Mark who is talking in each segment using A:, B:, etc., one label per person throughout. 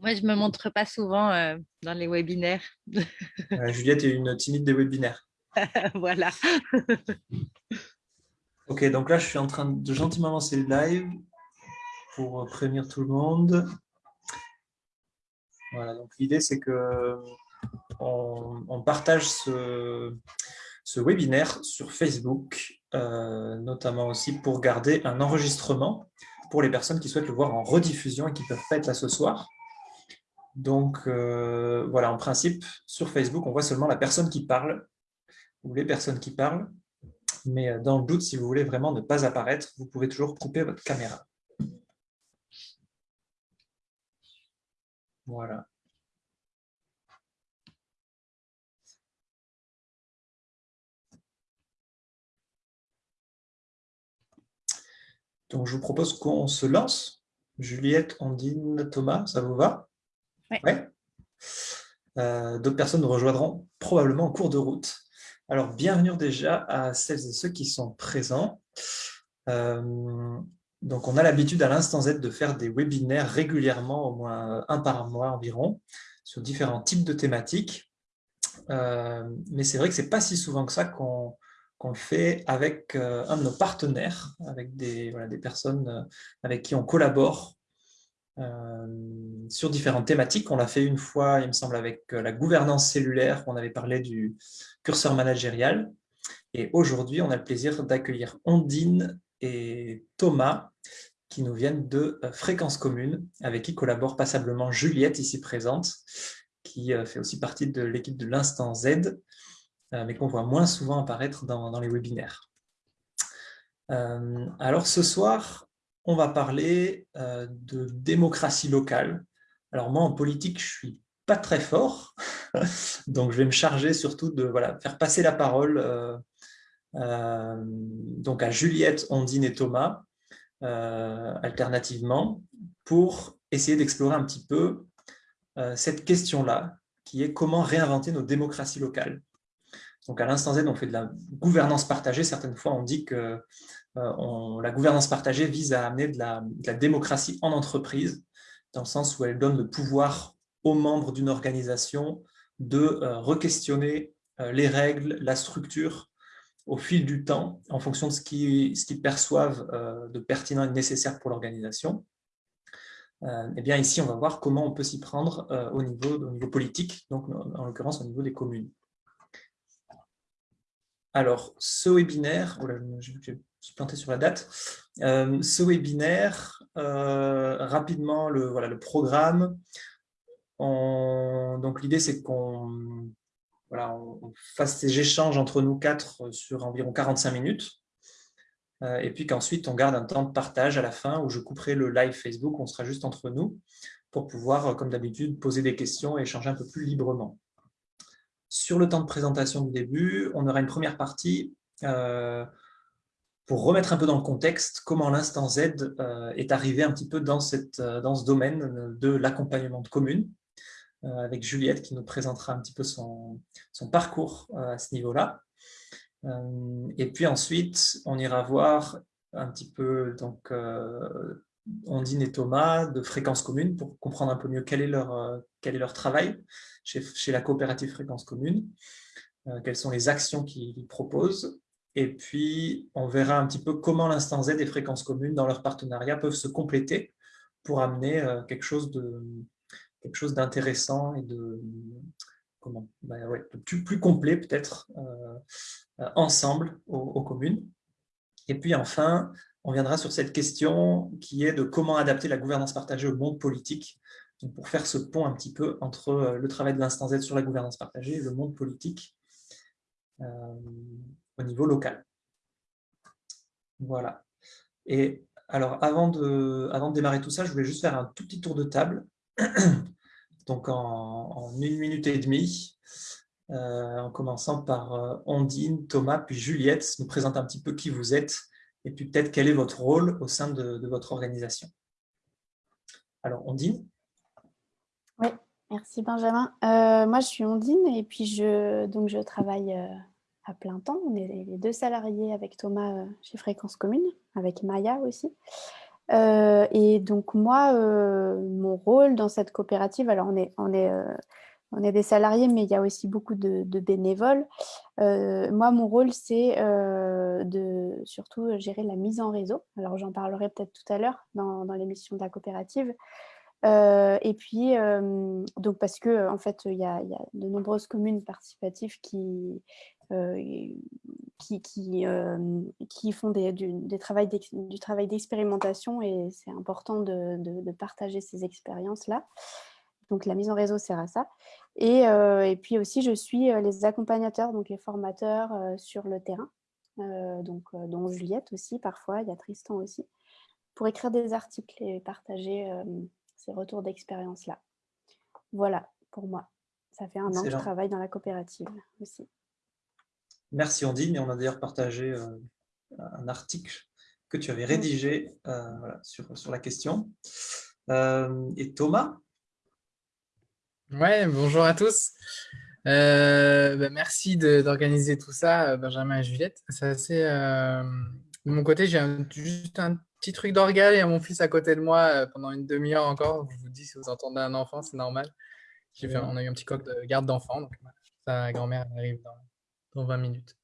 A: Moi, je ne me montre pas souvent euh, dans les webinaires.
B: Juliette est une timide des webinaires.
A: voilà.
B: ok, donc là, je suis en train de gentiment lancer le live pour prévenir tout le monde. Voilà, donc l'idée, c'est que on, partage ce, webinaire sur Facebook, euh, notamment aussi pour garder un enregistrement pour les personnes qui souhaitent le voir en rediffusion et qui ne peuvent pas être là ce soir. Donc, euh, voilà, en principe, sur Facebook, on voit seulement la personne qui parle ou les personnes qui parlent. Mais euh, dans le doute, si vous voulez vraiment ne pas apparaître, vous pouvez toujours couper votre caméra. Voilà. Donc, je vous propose qu'on se lance. Juliette, Andine, Thomas, ça vous va? Euh, d'autres personnes nous rejoindront probablement en cours de route. Alors, bienvenue déjà à celles et ceux qui sont présents. Euh, donc, on a l'habitude à l'instant Z de faire des webinaires régulièrement, au moins un par mois environ, sur différents types de thématiques. Euh, mais c'est vrai que ce n'est pas si souvent que ça qu'on qu'on fait avec un de nos partenaires, avec des, personnes avec qui on collabore sur différentes thématiques. On l'a fait une fois, il me semble, avec la gouvernance cellulaire, on avait parlé du curseur managérial. Et aujourd'hui, on a le plaisir d'accueillir Ondine et Thomas, qui nous viennent de Fréquence Commune, avec qui collabore passablement Juliette, ici présente, qui fait aussi partie de l'équipe de l'Instant Z, euh, mais qu'on voit moins souvent apparaître dans, les webinaires. Euh, alors ce soir, on va parler euh, de démocratie locale. Alors moi, en politique, je ne suis pas très fort, donc je vais me charger surtout de faire passer la parole donc à Juliette, Ondine et Thomas, alternativement, pour essayer d'explorer un petit peu cette question-là, qui est comment réinventer nos démocraties locales. Donc à l'instant Z, on fait de la gouvernance partagée. Certaines fois, on dit que euh, la gouvernance partagée vise à amener de la, démocratie en entreprise, dans le sens où elle donne le pouvoir aux membres d'une organisation de euh, re-questionner euh, les règles, la structure au fil du temps, en fonction de ce qu'ils perçoivent de pertinent et nécessaire pour l'organisation. Eh bien, ici, on va voir comment on peut s'y prendre au, niveau, au niveau politique, donc en l'occurrence au niveau des communes. Alors, ce webinaire, je, suis planté sur la date, euh, ce webinaire, euh, rapidement, le, voilà, le programme, donc l'idée c'est qu'on fasse ces échanges entre nous quatre sur environ 45 minutes, euh, et puis qu'ensuite on garde un temps de partage à la fin où je couperai le live Facebook, on sera juste entre nous, pour pouvoir, comme d'habitude, poser des questions et échanger un peu plus librement. Sur le temps de présentation du début, on aura une première partie pour remettre un peu dans le contexte comment l'instant Z euh, est arrivé un petit peu euh, dans ce domaine de l'accompagnement de communes, avec Juliette qui nous présentera un petit peu son, parcours à ce niveau-là. et puis ensuite, on ira voir un petit peu donc, Ondine et Thomas de Fréquence Commune pour comprendre un peu mieux quel est leur, travail chez, la coopérative Fréquence Commune, euh, quelles sont les actions qu'ils proposent, et puis on verra un petit peu comment l'instant Z et Fréquence Commune dans leur partenariat peuvent se compléter pour amener euh, quelque chose de quelque chose d'intéressant et de comment bah plus, complet peut-être euh, ensemble aux communes. Et puis enfin, on viendra sur cette question qui est de comment adapter la gouvernance partagée au monde politique pour faire ce pont un petit peu entre euh, le travail de l'instant Z sur la gouvernance partagée et le monde politique euh, au niveau local. Voilà. Et alors, avant de, avant de démarrer tout ça, je voulais juste faire un tout petit tour de table. Donc, en, une minute et demie, euh, en commençant par Ondine, Thomas, puis Juliette, nous présente un petit peu qui vous êtes et puis peut-être quel est votre rôle au sein de, votre organisation. Alors, Ondine
C: oui, merci Benjamin. Euh, moi, je suis Ondine et puis je, donc je travaille euh, à plein temps. On est les deux salariés avec Thomas euh, chez Fréquence Commune, avec Maya aussi. et donc moi, mon rôle dans cette coopérative, alors on est, on est, on est des salariés, mais il y a aussi beaucoup de, bénévoles. moi, mon rôle, c'est de surtout gérer la mise en réseau. Alors j'en parlerai peut-être tout à l'heure dans, l'émission de la coopérative. et puis, donc parce que en fait, il y, a de nombreuses communes participatives qui, qui, qui, qui, font des, du, des travail du travail d'expérimentation et c'est important de, de, partager ces expériences-là. Donc, la mise en réseau sert à ça. Et, et, puis aussi, je suis les accompagnateurs, donc les formateurs sur le terrain, donc, dont Juliette aussi parfois, il y a Tristan aussi, pour écrire des articles et partager ces retours d'expérience-là. Voilà pour moi. Ça fait un an que je travaille dans la coopérative aussi.
B: Merci Ondine, et on a d'ailleurs partagé euh, un article que tu avais rédigé euh, sur, sur la question. Euh, et Thomas?
D: Ouais, bonjour à tous. Ben, merci d'organiser tout ça, Benjamin et Juliette. C'est assez. de mon côté, j'ai juste un petit truc d'orgal et mon fils à côté de moi pendant une demi-heure encore. Je vous dis, si vous entendez un enfant, c'est normal. on a eu un petit coq de garde d'enfant, donc sa grand-mère arrive dans, dans 20 minutes.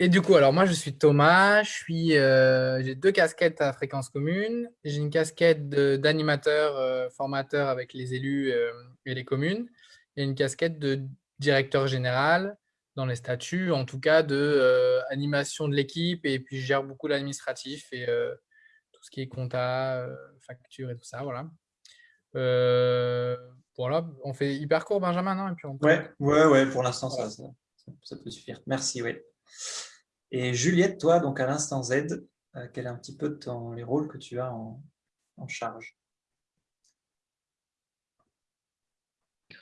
D: Et du coup, alors moi, je suis Thomas, euh, j'ai deux casquettes à fréquence commune. J'ai une casquette d'animateur, euh, formateur avec les élus euh, et les communes, et une casquette de directeur général dans les statuts, en tout cas de animation de l'équipe, et puis je gère beaucoup l'administratif et tout ce qui est compta, facture et tout ça, voilà. voilà, on fait hyper court, Benjamin, non? Et puis
B: on ouais, ouais, ouais, pour l'instant, ça, ça, ça peut suffire. Merci, oui. Et Juliette, toi, donc à l'instant Z, euh, quel est un petit peu ton, les rôles que tu as en, charge?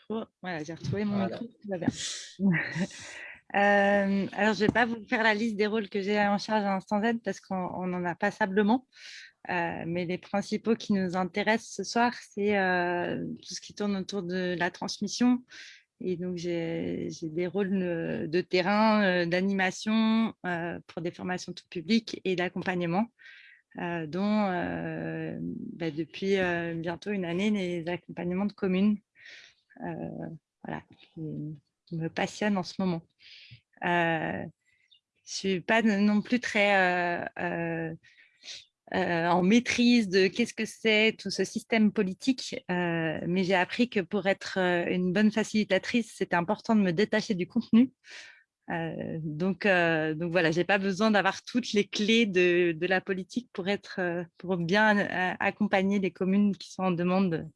A: Voilà, j'ai retrouvé mon micro, tout va bien. Euh, alors, je ne vais pas vous faire la liste des rôles que j'ai en charge à l'instant Z parce qu'on en a passablement. Euh, mais les principaux qui nous intéressent ce soir, c'est tout ce qui tourne autour de la transmission, et donc, j'ai des rôles de terrain, euh, d'animation euh, pour des formations tout public et d'accompagnement, euh, dont bah, depuis bientôt une année, les accompagnements de communes, voilà, qui, me passionnent en ce moment. je ne suis pas non plus très en maîtrise de qu'est-ce que c'est tout ce système politique, euh, mais j'ai appris que pour être euh, une bonne facilitatrice, c'était important de me détacher du contenu. donc, donc voilà, j'ai pas besoin d'avoir toutes les clés de, de, la politique pour être, pour bien accompagner les communes qui sont en demande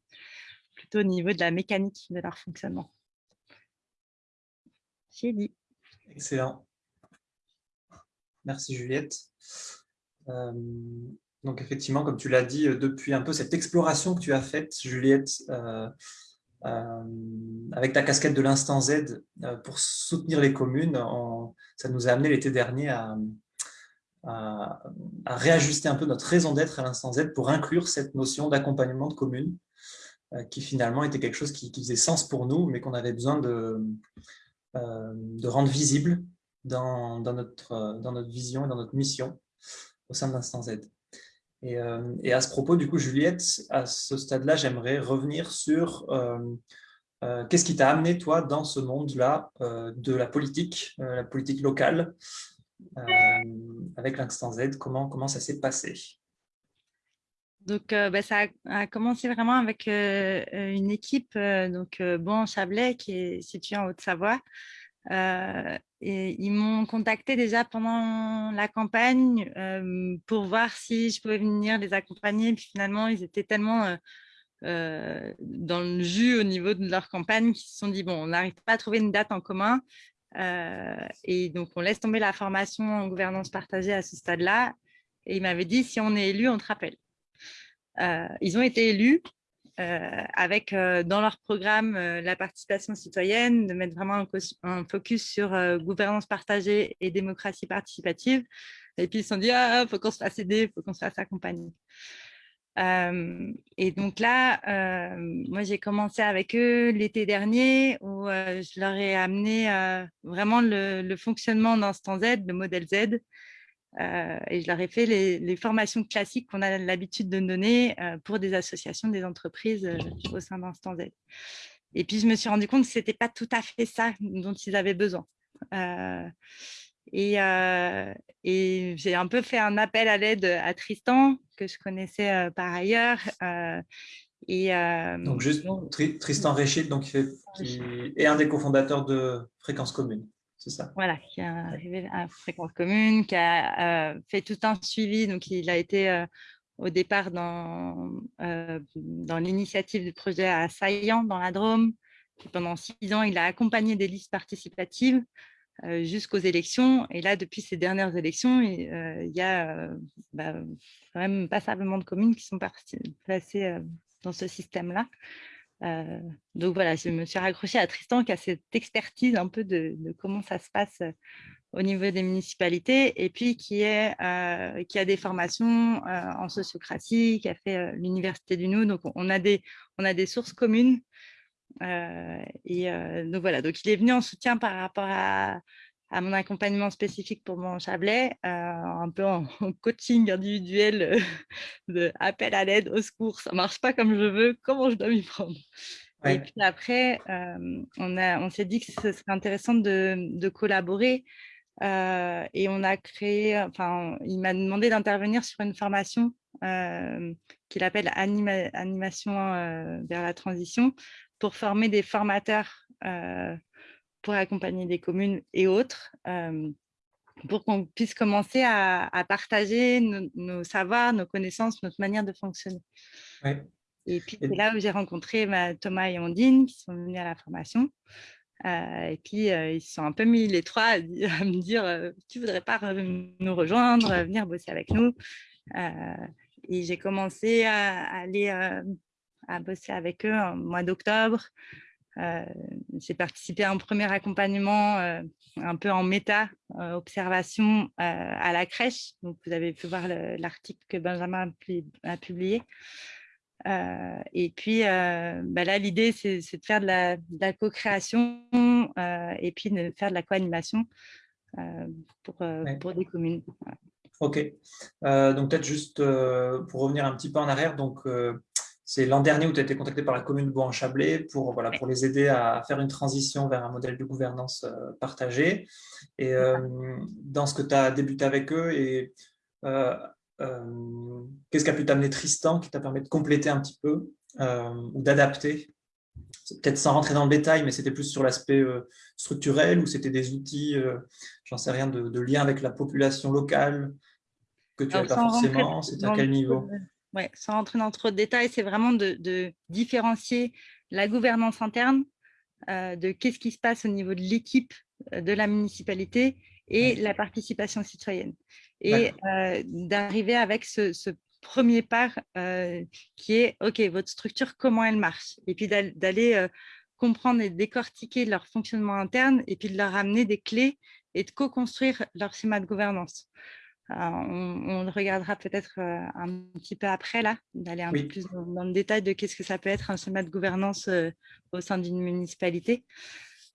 A: plutôt au niveau de la mécanique de leur fonctionnement. J'ai dit.
B: Excellent. Merci Juliette. Euh, donc effectivement, comme tu l'as dit, euh, depuis un peu cette exploration que tu as faite, Juliette, euh, avec ta casquette de l'instant Z pour soutenir les communes, ça nous a amené l'été dernier à, réajuster un peu notre raison d'être à l'instant Z pour inclure cette notion d'accompagnement de communes qui finalement était quelque chose qui, faisait sens pour nous, mais qu'on avait besoin de, rendre visible dans notre vision et dans notre mission au sein d'Instant Z. Euh, et, à ce propos, du coup, Juliette, à ce stade-là, j'aimerais revenir sur euh, euh, qu'est-ce qui t'a amené, toi, dans ce monde-là de la politique, la politique locale, avec l'Instant Z, comment, comment ça s'est passé?
A: Donc, bah, ça a, commencé vraiment avec une équipe, donc Bon Chablais, qui est située en Haute-Savoie, euh, ils m'ont contacté déjà pendant la campagne euh, pour voir si je pouvais venir les accompagner. Puis finalement, ils étaient tellement euh, dans le jus au niveau de leur campagne qu'ils se sont dit, bon, on n'arrive pas à trouver une date en commun. et donc, on laisse tomber la formation en gouvernance partagée à ce stade-là. Et ils m'avaient dit, si on est élu, on te rappelle. ils ont été élus avec euh, dans leur programme euh, la participation citoyenne, de mettre vraiment un, focus sur gouvernance partagée et démocratie participative. Et puis ils se sont dit, il ah, faut qu'on se fasse aider, il faut qu'on se fasse accompagner. et donc là, moi j'ai commencé avec eux l'été dernier où je leur ai amené vraiment le, le fonctionnement d'Instant Z, le modèle Z, et je leur ai fait les, formations classiques qu'on a l'habitude de donner pour des associations, des entreprises au sein d'Instant Z. Et puis, je me suis rendu compte que ce n'était pas tout à fait ça dont ils avaient besoin. et, et j'ai un peu fait un appel à l'aide à Tristan, que je connaissais par ailleurs,
B: donc, juste Tristan Réchid, donc, qui, est un des cofondateurs de Fréquence Commune, c'est ça
A: Voilà, qui est arrivé à Fréquence Commune, qui a fait tout un suivi. Donc, il a été au départ dans, dans l'initiative du projet à Saillant, dans la Drôme. pendant six ans, il a accompagné des listes participatives jusqu'aux élections. Et là, depuis ces dernières élections, il, y a bah, quand même passablement de communes qui sont passées dans ce système-là. Donc voilà, je me suis raccrochée à Tristan qui a cette expertise un peu de, comment ça se passe au niveau des municipalités et puis qui a des formations en sociocratie, qui a fait l'Université du Nou. Donc on a des, on a des sources communes. et donc voilà, donc il est venu en soutien par rapport à, à mon accompagnement spécifique pour mon Chablais, euh, un peu en, coaching individuel euh, de appel à l'aide, au secours, ça ne marche pas comme je veux, comment je dois m'y prendre? Et puis après, euh, on, on s'est dit que ce serait intéressant de, collaborer et on a créé, enfin, il m'a demandé d'intervenir sur une formation qu'il appelle Animation vers la transition pour former des formateurs pour accompagner des communes et autres, pour qu'on puisse commencer à, partager nos, savoirs, nos connaissances, notre manière de fonctionner. Et puis, c'est là où j'ai rencontré Thomas et Ondine qui sont venus à la formation. et puis, ils se sont un peu mis les trois à, me dire Tu ne voudrais pas nous rejoindre, venir bosser avec nous Et j'ai commencé à aller à bosser avec eux en mois d'octobre. Euh, j'ai participé à un premier accompagnement euh, un peu en méta, euh, observation à la crèche. Donc, vous avez pu voir l'article que Benjamin a publié. et puis, bah là, l'idée, c'est de faire de la, co-création et puis de faire de la co-animation pour, pour, des communes.
B: Ok. donc, peut-être juste pour revenir un petit peu en arrière, donc c'est l'an dernier où tu as été contacté par la commune de Bois-en-Chablais pour, voilà, pour les aider à faire une transition vers un modèle de gouvernance euh, partagée. Et euh, dans ce que tu as débuté avec eux, et euh, qu'est-ce qu'a pu t'amener Tristan qui t'a permis de compléter un petit peu ou d'adapter? Peut-être sans rentrer dans le détail, mais c'était plus sur l'aspect structurel ou c'était des outils, j'en sais rien, de, lien avec la population locale que tu n'avais pas forcément? C'était à quel niveau?
A: Ouais, sans rentrer dans trop de détails, c'est vraiment de, différencier la gouvernance interne euh, de qu'est-ce qui se passe au niveau de l'équipe euh, de la municipalité et la participation citoyenne. Et euh, d'arriver avec ce, premier pas qui est, OK, votre structure, comment elle marche? Et puis d'aller comprendre et décortiquer leur fonctionnement interne et puis de leur amener des clés et de co-construire leur schéma de gouvernance. Euh, on, le regardera peut-être euh, un petit peu après, là, d'aller un peu plus dans, le détail de qu'est-ce que ça peut être un schéma de gouvernance euh, au sein d'une municipalité.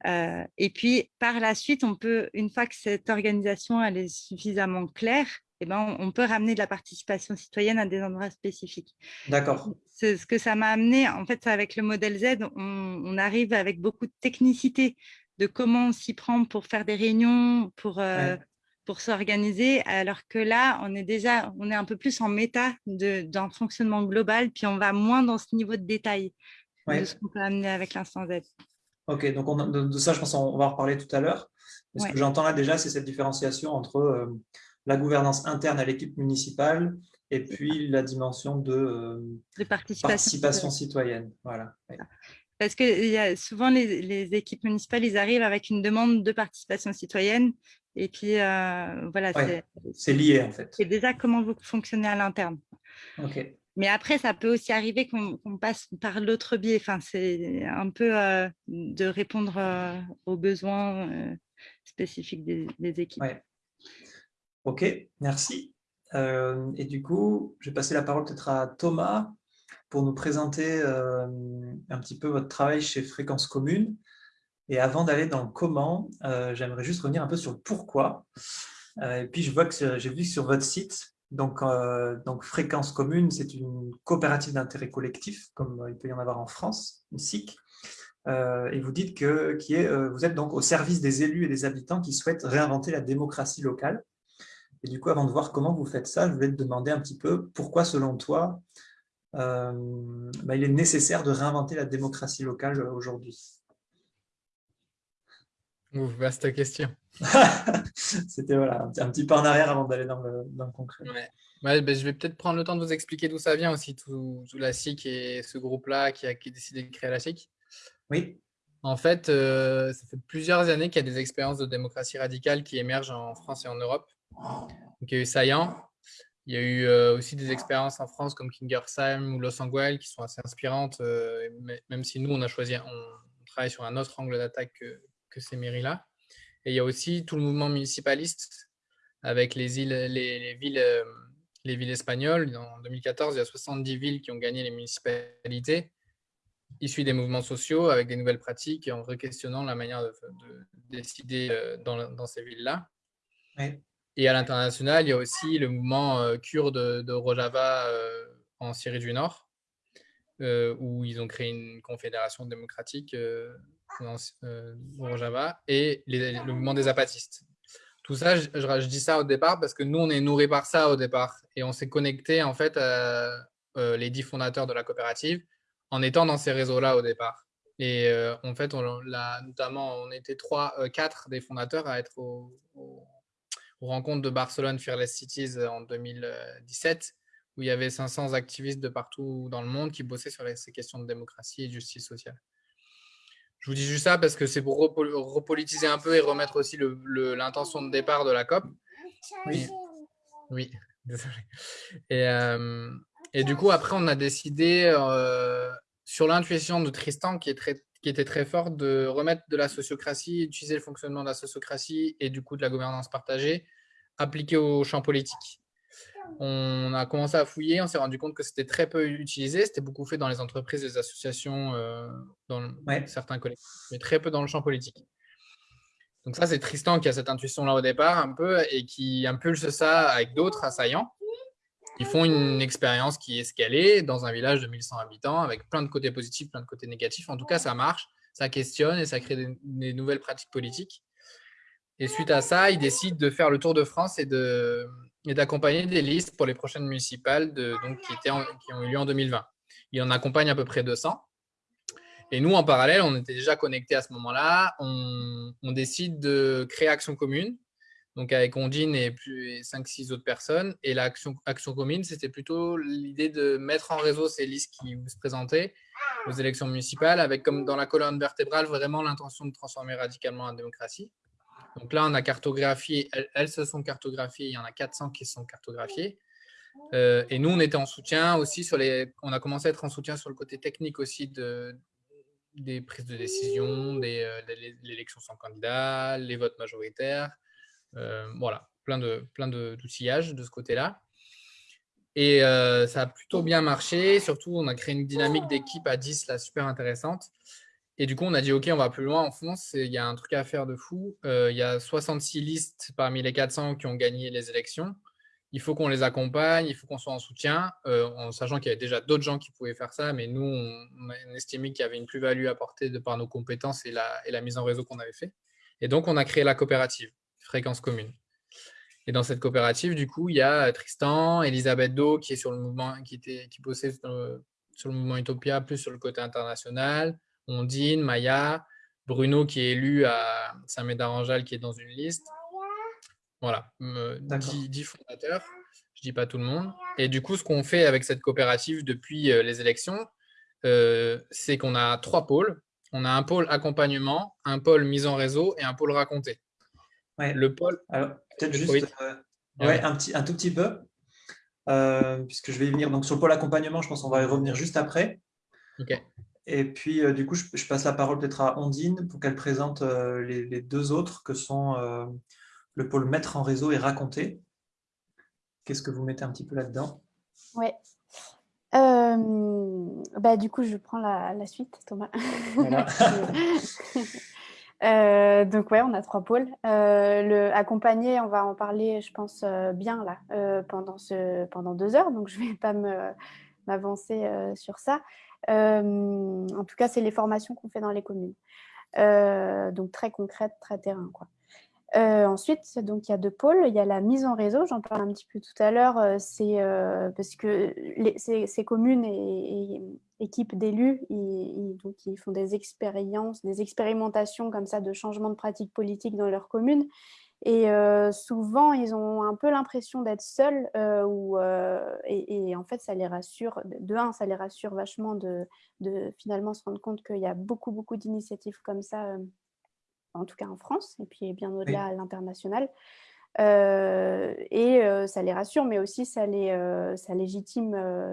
A: et puis, par la suite, on peut, une fois que cette organisation elle est suffisamment claire, eh ben, on, peut ramener de la participation citoyenne à des endroits spécifiques.
B: D'accord.
A: Ce que ça m'a amené, en fait, avec le modèle Z, on, arrive avec beaucoup de technicité de comment on s'y prend pour faire des réunions, pour, pour s'organiser, alors que là, on est déjà on est un peu plus en méta d'un fonctionnement global, puis on va moins dans ce niveau de détail de ce qu'on peut amener avec l'instant Z.
B: Ok, donc on, de, ça, je pense qu'on va en reparler tout à l'heure. Ce que j'entends là déjà, c'est cette différenciation entre euh, la gouvernance interne à l'équipe municipale et puis la dimension de,
A: euh, participation,
B: citoyenne. Voilà.
A: Parce que y a souvent, les, les, équipes municipales, ils arrivent avec une demande de participation citoyenne et puis, euh, voilà.
B: c'est lié, en fait.
A: C'est déjà comment vous fonctionnez à l'interne. Mais après, ça peut aussi arriver qu'on passe par l'autre biais. Enfin, c'est un peu euh, de répondre euh, aux besoins spécifiques des, équipes.
B: Ok, merci. et du coup, je vais passer la parole peut-être à Thomas pour nous présenter un petit peu votre travail chez Fréquence Commune. Et avant d'aller dans le comment, euh, j'aimerais juste revenir un peu sur le pourquoi. et puis, je vois que j'ai vu sur votre site, donc, donc Fréquence Commune, c'est une coopérative d'intérêt collectif, comme il peut y en avoir en France, une SIC. et vous dites que qui est, vous êtes donc au service des élus et des habitants qui souhaitent réinventer la démocratie locale. Et du coup, avant de voir comment vous faites ça, je voulais te demander un petit peu pourquoi, selon toi, bah, il est nécessaire de réinventer la démocratie locale aujourd'hui?
D: Vaste question.
B: C'était voilà, un, petit peu en arrière avant d'aller dans le, concret.
D: Ouais. Ben, je vais peut-être prendre le temps de vous expliquer d'où ça vient aussi, tout, la SIC et ce groupe-là qui a, décidé de créer la SIC.
B: Oui.
D: En fait, euh, ça fait plusieurs années qu'il y a des expériences de démocratie radicale qui émergent en France et en Europe. Donc, il y a eu Saillant, il y a eu euh, aussi des expériences en France comme Kingersheim ou Los Angeles qui sont assez inspirantes, euh, même si nous, on a choisi, on travaille sur un autre angle d'attaque que, que ces mairies-là. Et il y a aussi tout le mouvement municipaliste avec les, îles, les, villes, euh, les villes espagnoles. En 2014, il y a 70 villes qui ont gagné les municipalités, issues des mouvements sociaux, avec des nouvelles pratiques et en re-questionnant la manière de, décider euh, dans, dans ces villes-là. Et à l'international, il y a aussi le mouvement euh, kurde de Rojava en Syrie du Nord, où ils ont créé une confédération démocratique euh, et le mouvement des apatistes. Tout ça, je, dis ça au départ parce que nous, on est nourris par ça au départ. Et on s'est connecté, en fait, à euh, les dix fondateurs de la coopérative en étant dans ces réseaux-là au départ. Et euh, en fait, on, notamment, on était trois, quatre des fondateurs à être au, au, aux rencontres de Barcelone Fearless Cities en 2017, où il y avait 500 activistes de partout dans le monde qui bossaient sur ces questions de démocratie et de justice sociale. Je vous dis juste ça parce que c'est pour repolitiser un peu et remettre aussi l'intention de départ de la COP. Oui, oui désolé. Et, euh, et, du coup, après, on a décidé, euh, sur l'intuition de Tristan, qui, est très, qui était très forte, de remettre de la sociocratie, utiliser le fonctionnement de la sociocratie et du coup de la gouvernance partagée, appliquée au champ politique on a commencé à fouiller, on s'est rendu compte que c'était très peu utilisé, c'était beaucoup fait dans les entreprises, les associations, euh, dans certains collectifs, mais très peu dans le champ politique. Donc ça, c'est Tristan qui a cette intuition-là au départ un peu et qui impulse ça avec d'autres assaillants. Ils font une expérience qui est escalée dans un village de 1100 habitants avec plein de côtés positifs, plein de côtés négatifs. En tout cas, ça marche, ça questionne et ça crée des nouvelles pratiques politiques. Et suite à ça, ils décident de faire le tour de France et de, et d'accompagner des listes pour les prochaines municipales qui, ont eu lieu en 2020. Il en accompagne à peu près 200. Et nous, en parallèle, on était déjà connectés à ce moment-là. On, décide de créer Action Commune, donc avec Ondine et, plus, 5-6 autres personnes. Et l'Action Action Commune, c'était plutôt l'idée de mettre en réseau ces listes qui se présentaient aux élections municipales, avec comme dans la colonne vertébrale, vraiment l'intention de transformer radicalement la démocratie. Donc là, on a cartographié, elles, se sont cartographiées, il y en a 400 qui sont cartographiées. Euh, et nous, on était en soutien aussi sur les. On a commencé à être en soutien sur le côté technique aussi de, des prises de décision, euh, l'élection sans candidat, les votes majoritaires. Euh, voilà, plein de plein d'outillages de, ce côté-là. Et ça a plutôt bien marché. Surtout, on a créé une dynamique d'équipe à 10 là, super intéressante. Et du coup, on a dit, OK, on va plus loin en France. Il y a un truc à faire de fou. Euh, il y a 66 listes parmi les 400 qui ont gagné les élections. Il faut qu'on les accompagne, il faut qu'on soit en soutien, euh, en sachant qu'il y avait déjà d'autres gens qui pouvaient faire ça. Mais nous, on, a estimé qu'il y avait une plus-value apportée de par nos compétences et la, mise en réseau qu'on avait fait. Et donc, on a créé la coopérative Fréquence Commune. Et dans cette coopérative, du coup, il y a Tristan, Elisabeth Do, qui est sur le mouvement, qui, était, sur le mouvement Utopia, plus sur le côté international. Ondine, Maya, Bruno qui est élu à Saint-Médard-en-Jalles qui est dans une liste. Voilà, 10, fondateurs, je ne dis pas tout le monde. Et du coup, ce qu'on fait avec cette coopérative depuis euh, les élections, euh, c'est qu'on a trois pôles. On a un pôle accompagnement, un pôle mise en réseau et un pôle raconté.
B: Le pôle. peut-être juste euh, ouais, un, petit, un tout petit peu, puisque je vais y venir. Donc, sur le pôle accompagnement, je pense qu'on va y revenir juste après.
D: Ok.
B: Et puis, euh, du coup, je, passe la parole peut-être à Ondine pour qu'elle présente euh, les, deux autres que sont euh, le pôle mettre en réseau et raconter. Qu'est-ce que vous mettez un petit peu là-dedans?
C: Oui. bah, du coup, je prends la, suite, Thomas. donc ouais, on a trois pôles. le accompagner, on va en parler, je pense, bien là, pendant, ce, pendant deux heures, donc je ne vais pas m'avancer sur ça. En tout cas, c'est les formations qu'on fait dans les communes. donc très concrètes, très terrain. Euh, ensuite, donc, il y a deux pôles. Il y a la mise en réseau, j'en parle un petit peu tout à l'heure. Euh, c'est euh, parce que ces, communes et, équipes d'élus, ils, ils font des expériences, des expérimentations comme ça de changement de pratique politique dans leur commune. Et souvent, ils ont un peu l'impression d'être seuls ou, et, en fait, ça les rassure. De un, ça les rassure vachement de, de finalement se rendre compte qu'il y a beaucoup, beaucoup d'initiatives comme ça en tout cas en France, et puis bien au-delà à l'international. Euh, et euh, ça les rassure, mais aussi ça, les, euh, ça légitime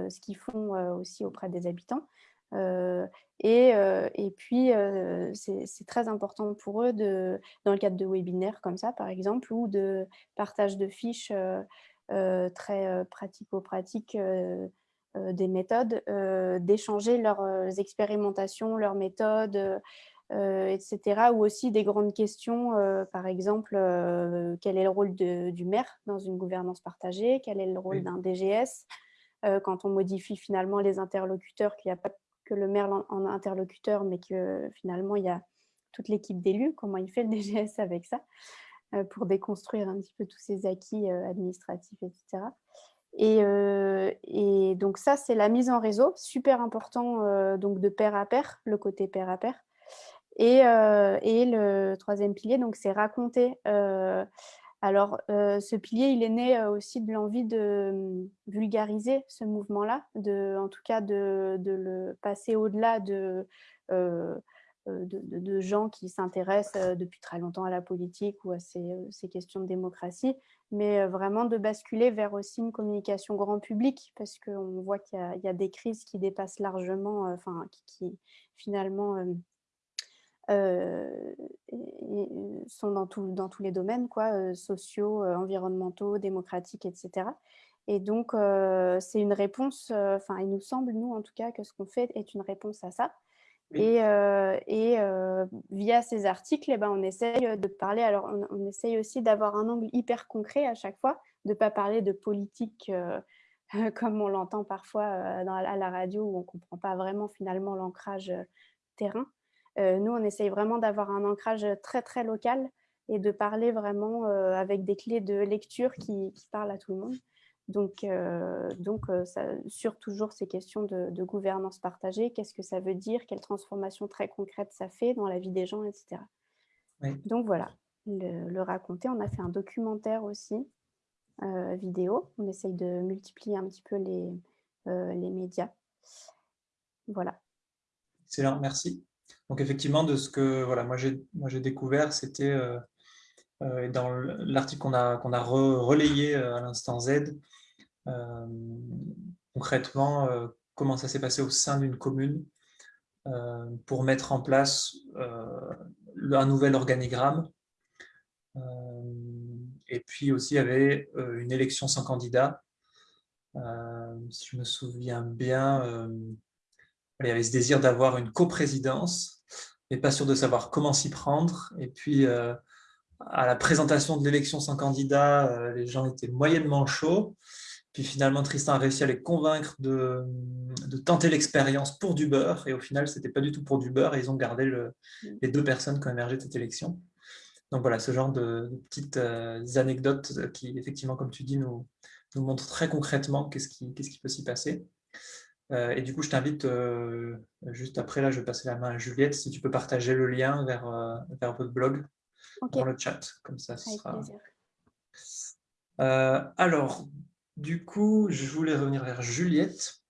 C: ce qu'ils font aussi auprès des habitants. Et, et, puis, c'est très important pour eux, de, dans le cadre de webinaires comme ça, par exemple, ou de partage de fiches très pratico-pratiques des méthodes, d'échanger leurs expérimentations, leurs méthodes, euh, etc. Ou aussi des grandes questions, euh, par exemple, euh, quel est le rôle du maire dans une gouvernance partagée? Quel est le rôle d'un DGS Quand on modifie finalement les interlocuteurs, qu'il n'y a pas que le maire en interlocuteur, mais que finalement il y a toute l'équipe d'élus, comment il fait le DGS avec ça pour déconstruire un petit peu tous ces acquis administratifs, etc. Et, et, donc ça, c'est la mise en réseau, super important donc de pair à pair, le côté pair à pair. Et, euh, et le troisième pilier, donc c'est raconter. Euh, alors, euh, ce pilier, il est né aussi de l'envie de hum, vulgariser ce mouvement-là, en tout cas de, le passer au-delà de, de, de, gens qui s'intéressent depuis très longtemps à la politique ou à ces, questions de démocratie, mais vraiment de basculer vers aussi une communication grand public, parce qu'on voit qu'il y, a des crises qui dépassent largement, enfin, qui, finalement euh, sont dans, dans, tous les domaines, quoi, euh, sociaux, euh, environnementaux, démocratiques, etc. Et donc, c'est une réponse, enfin, il nous semble, nous, en tout cas, que ce qu'on fait est une réponse à ça. Et, et via ces articles, eh ben, on essaye de parler, alors on, essaye aussi d'avoir un angle hyper concret à chaque fois, de ne pas parler de politique comme on l'entend parfois dans, à la radio, où on ne comprend pas vraiment finalement l'ancrage terrain. Euh, nous, on essaye vraiment d'avoir un ancrage très, très local et de parler vraiment euh, avec des clés de lecture qui, parlent à tout le monde. Donc, euh, donc ça, sur toujours ces questions de, gouvernance partagée, qu'est-ce que ça veut dire, quelle transformation très concrète ça fait dans la vie des gens, etc. Donc voilà, le, raconter. On a fait un documentaire aussi, vidéo. On essaye de multiplier un petit peu les, les médias. Voilà.
B: Excellent, merci. Donc effectivement, de ce que voilà, moi j'ai découvert, c'était euh, euh, dans l'article qu'on a, relayé euh, à l'instant Z, concrètement, comment ça s'est passé au sein d'une commune pour mettre en place un nouvel organigramme. et puis aussi, il y avait une élection sans candidat. si je me souviens bien, il y avait ce désir d'avoir une coprésidence, mais pas sûr de savoir comment s'y prendre. Et puis, euh, à la présentation de l'élection sans candidat, euh, les gens étaient moyennement chauds. Puis finalement, Tristan a réussi à les convaincre de, tenter l'expérience pour du beurre. Et au final, ce n'était pas du tout pour du beurre. Et ils ont gardé les deux personnes qui ont émergé de cette élection. Donc voilà, ce genre de, petites euh, anecdotes qui, effectivement, comme tu dis, nous, nous montrent très concrètement qu'est-ce qui, qui peut s'y passer. Euh, et du coup, je t'invite, euh, juste après, là, je vais passer la main à Juliette, si tu peux partager le lien vers, euh, vers votre blog dans le chat, comme ça, ce sera... alors, du coup, je voulais revenir vers Juliette.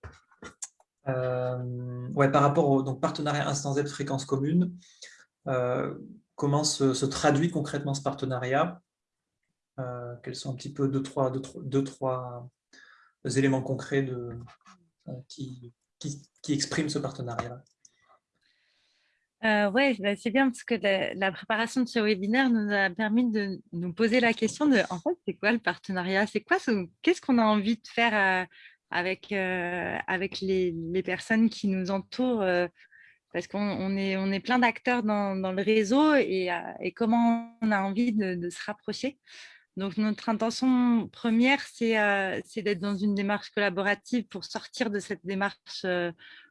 B: ouais, par rapport au donc, partenariat Instant Z fréquence commune, comment se, traduit concrètement ce partenariat? Quels sont un petit peu deux, trois, deux, deux, trois éléments concrets de, euh, qui, qui, exprime ce partenariat
A: euh, oui, bah, c'est bien parce que la, préparation de ce webinaire nous a permis de nous poser la question de, en fait, c'est quoi le partenariat? C'est quoi Qu'est-ce qu'on a envie de faire euh, avec, avec les, les, personnes qui nous entourent parce qu'on est, on est plein d'acteurs dans, le réseau et, comment on a envie de, se rapprocher? Donc, notre intention première, c'est d'être dans une démarche collaborative pour sortir de cette démarche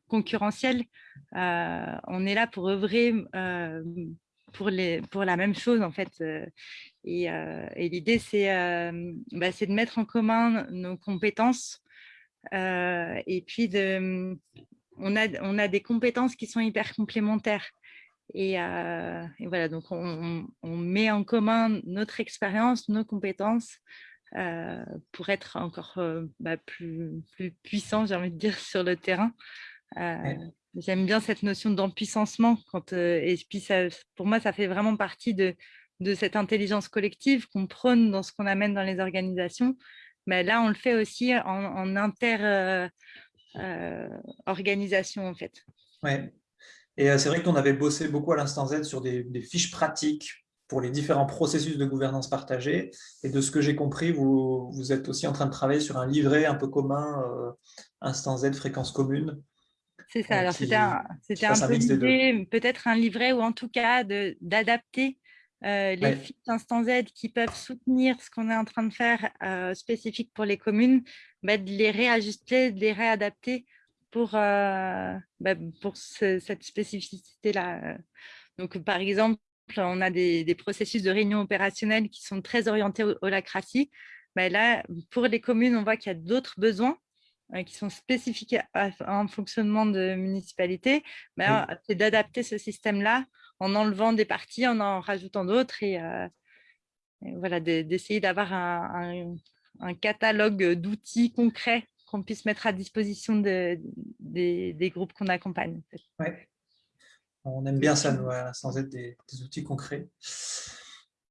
A: concurrentielle. on est là pour œuvrer pour, la même chose, en fait. Et, l'idée, bah, c'est de mettre en commun nos compétences et puis on a des compétences qui sont hyper complémentaires. Et, voilà, donc on, met en commun notre expérience, nos compétences pour être encore bah, plus, plus puissant, j'ai envie de dire, sur le terrain. J'aime bien cette notion d'empuissancement. et puis ça, pour moi, ça fait vraiment partie de, de cette intelligence collective qu'on prône dans ce qu'on amène dans les organisations. Mais là, on le fait aussi en, inter-organisation, en fait.
B: Ouais. Et c'est vrai qu'on avait bossé beaucoup à l'instant Z sur des, fiches pratiques pour les différents processus de gouvernance partagée. Et de ce que j'ai compris, vous, vous, êtes aussi en train de travailler sur un livret un peu commun, euh, Instant Z, fréquence commune,
A: c'est ça, alors c'était un, peu l'idée, peut-être un livret ou en tout cas d'adapter euh, les fiches Instant Z qui peuvent soutenir ce qu'on est en train de faire euh, spécifique pour les communes, bah, de les réajuster, de les réadapter pour, euh, bah, pour cette spécificité-là. Donc, par exemple, on a des, processus de réunion opérationnelle qui sont très orientés au holacratie. Bah, là, pour les communes, on voit qu'il y a d'autres besoins euh, qui sont spécifiques à un fonctionnement de municipalité, ben, c'est d'adapter ce système-là en enlevant des parties, en en rajoutant d'autres et, euh, voilà, d'essayer d'avoir un, catalogue d'outils concrets qu'on puisse mettre à disposition de, des, groupes qu'on accompagne.
B: On aime bien ça, nous, sans être des, outils concrets,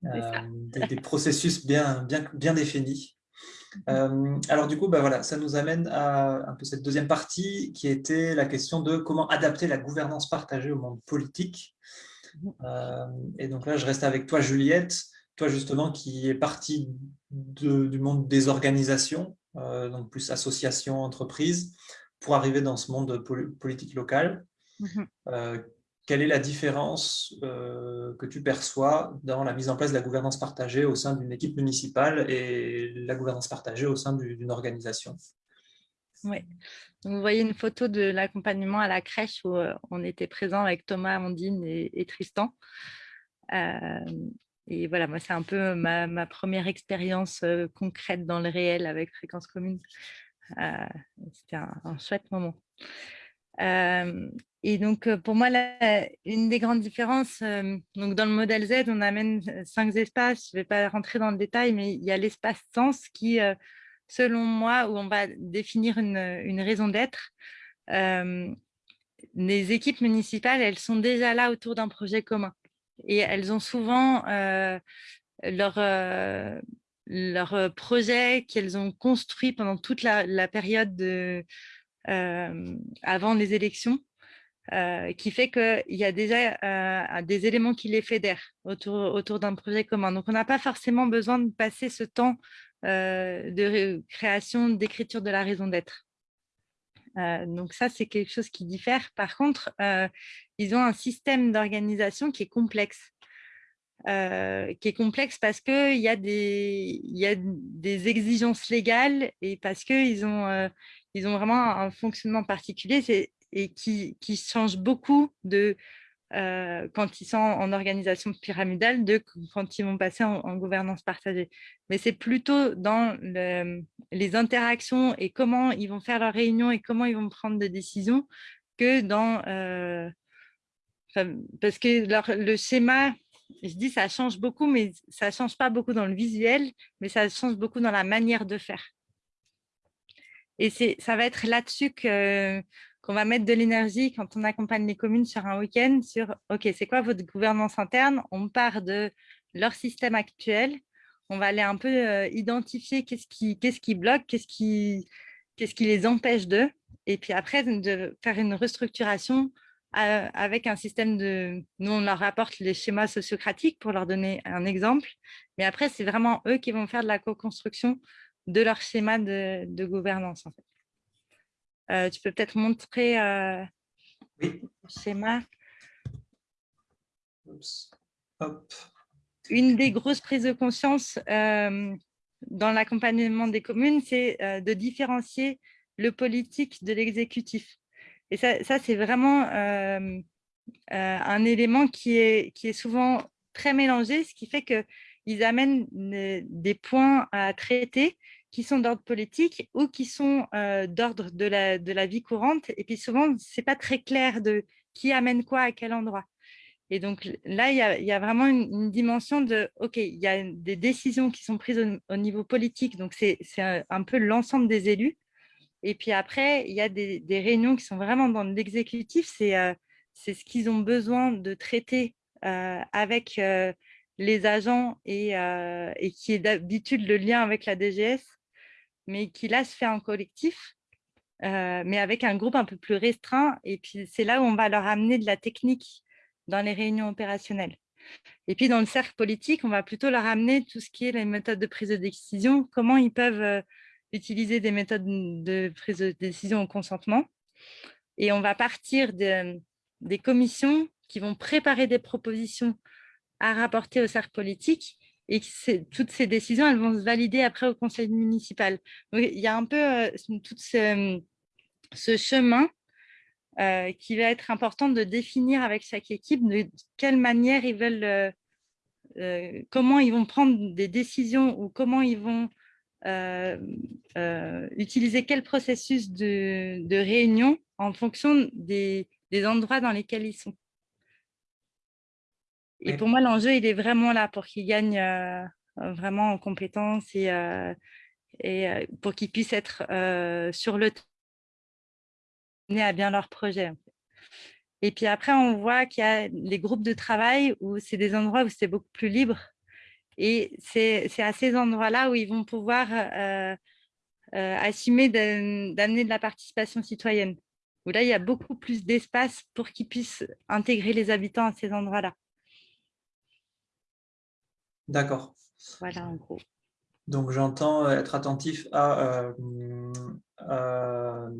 B: euh, des, des, processus bien, bien, bien définis. Euh, alors du coup, bah, voilà, ça nous amène à un peu cette deuxième partie qui était la question de comment adapter la gouvernance partagée au monde politique. Euh, et donc là, je reste avec toi, Juliette, toi justement qui est partie du monde des organisations, donc plus associations, entreprises, pour arriver dans ce monde politique local. Mhm quelle est la différence euh, que tu perçois dans la mise en place de la gouvernance partagée au sein d'une équipe municipale et la gouvernance partagée au sein d'une organisation?
A: Oui, vous voyez une photo de l'accompagnement à la crèche où euh, on était présent avec Thomas, Amandine et, Tristan. Euh, et voilà, moi, c'est un peu ma, première expérience concrète dans le réel avec Fréquence Commune. C'était un, chouette moment et donc, pour moi, une des grandes différences, donc dans le modèle Z, on amène cinq espaces. Je ne vais pas rentrer dans le détail, mais il y a l'espace sens qui, selon moi, où on va définir une, raison d'être. les équipes municipales, elles sont déjà là autour d'un projet commun. Et elles ont souvent leur, leur projet qu'elles ont construit pendant toute la, période de, avant les élections, qui fait qu'il y a déjà des éléments qui les fédèrent autour d'un projet commun. Donc, on n'a pas forcément besoin de passer ce temps de création, d'écriture de la raison d'être. Donc ça, c'est quelque chose qui diffère. Par contre, ils ont un système d'organisation qui est complexe. qui est complexe parce qu'il y, a des, y a des exigences légales et parce qu'ils ont, ils ont vraiment un fonctionnement particulier et qui change beaucoup de euh, quand ils sont en organisation pyramidale de quand ils vont passer en, gouvernance partagée. Mais c'est plutôt dans les interactions et comment ils vont faire leurs réunions et comment ils vont prendre des décisions que dans... Euh, parce que le schéma, je dis ça change beaucoup, mais ça ne change pas beaucoup dans le visuel, mais ça change beaucoup dans la manière de faire. Et ça va être là-dessus qu'on va mettre de l'énergie quand on accompagne les communes sur un week-end, sur « Ok, c'est quoi votre gouvernance interne ?» On part de leur système actuel, on va aller un peu euh, identifier qu'est-ce qui, bloque, qu'est-ce qui, les empêche d'eux, et puis après, de faire une restructuration euh, avec un système de... Nous, on leur apporte les schémas sociocratiques pour leur donner un exemple, mais après, c'est vraiment eux qui vont faire de la co-construction de leur schéma de, gouvernance. Euh, tu peux peut-être montrer... Euh,
B: oui.
A: schéma.
B: Hop.
A: Une des grosses prises de conscience euh, dans l'accompagnement des communes, c'est de différencier le politique de l'exécutif. Et ça, ça c'est vraiment un élément qui est, qui est souvent très mélangé, ce qui fait qu'ils amènent des points à traiter qui sont d'ordre politique ou qui sont d'ordre de la, de la vie courante. Et puis souvent, ce n'est pas très clair de qui amène quoi à quel endroit. Et donc là, il y a, vraiment une, dimension de, OK, il y a des décisions qui sont prises au, niveau politique, donc c'est un, peu l'ensemble des élus. Et puis après, il y a des, réunions qui sont vraiment dans l'exécutif, c'est c'est ce qu'ils ont besoin de traiter avec les agents et, et qui est d'habitude le lien avec la DGS, mais qui là se fait en collectif. mais avec un groupe un peu plus restreint. Et puis, c'est là où on va leur amener de la technique dans les réunions opérationnelles. Et puis, dans le cercle politique, on va plutôt leur amener tout ce qui est les méthodes de prise de décision, comment ils peuvent euh, utiliser des méthodes de prise de décision au consentement. Et on va partir des commissions qui vont préparer des propositions à rapporter au cercle politique et toutes ces décisions, elles vont se valider après au conseil municipal. il y a un peu euh, tout ce, ce chemin euh, qui va être important de définir avec chaque équipe de quelle manière ils veulent, euh, euh, comment ils vont prendre des décisions ou comment ils vont utiliser quel processus de, réunion en fonction des, endroits dans lesquels ils sont. Et pour moi, l'enjeu, il est vraiment là pour qu'ils gagnent vraiment en compétences et, et pour qu'ils puissent être sur le à bien leur projet. Et puis après, on voit qu'il y a les groupes de travail où c'est des endroits où c'est beaucoup plus libre. Et c'est à ces endroits-là où ils vont pouvoir euh, euh, assumer d'amener de la participation citoyenne. Où là, il y a beaucoup plus d'espace pour qu'ils puissent intégrer les habitants à ces endroits-là.
B: D'accord.
A: Voilà, en gros.
B: Donc, j'entends être attentif à euh,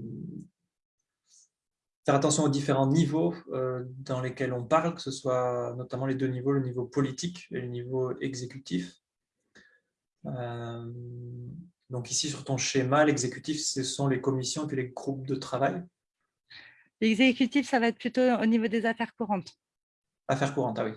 B: faire attention aux différents niveaux euh, dans lesquels on parle, que ce soit notamment les deux niveaux, le niveau politique et le niveau exécutif. Euh, donc ici, sur ton schéma, l'exécutif, ce sont les commissions et puis les groupes de travail.
A: L'exécutif, ça va être plutôt au niveau des affaires courantes.
B: Affaires courantes, ah oui.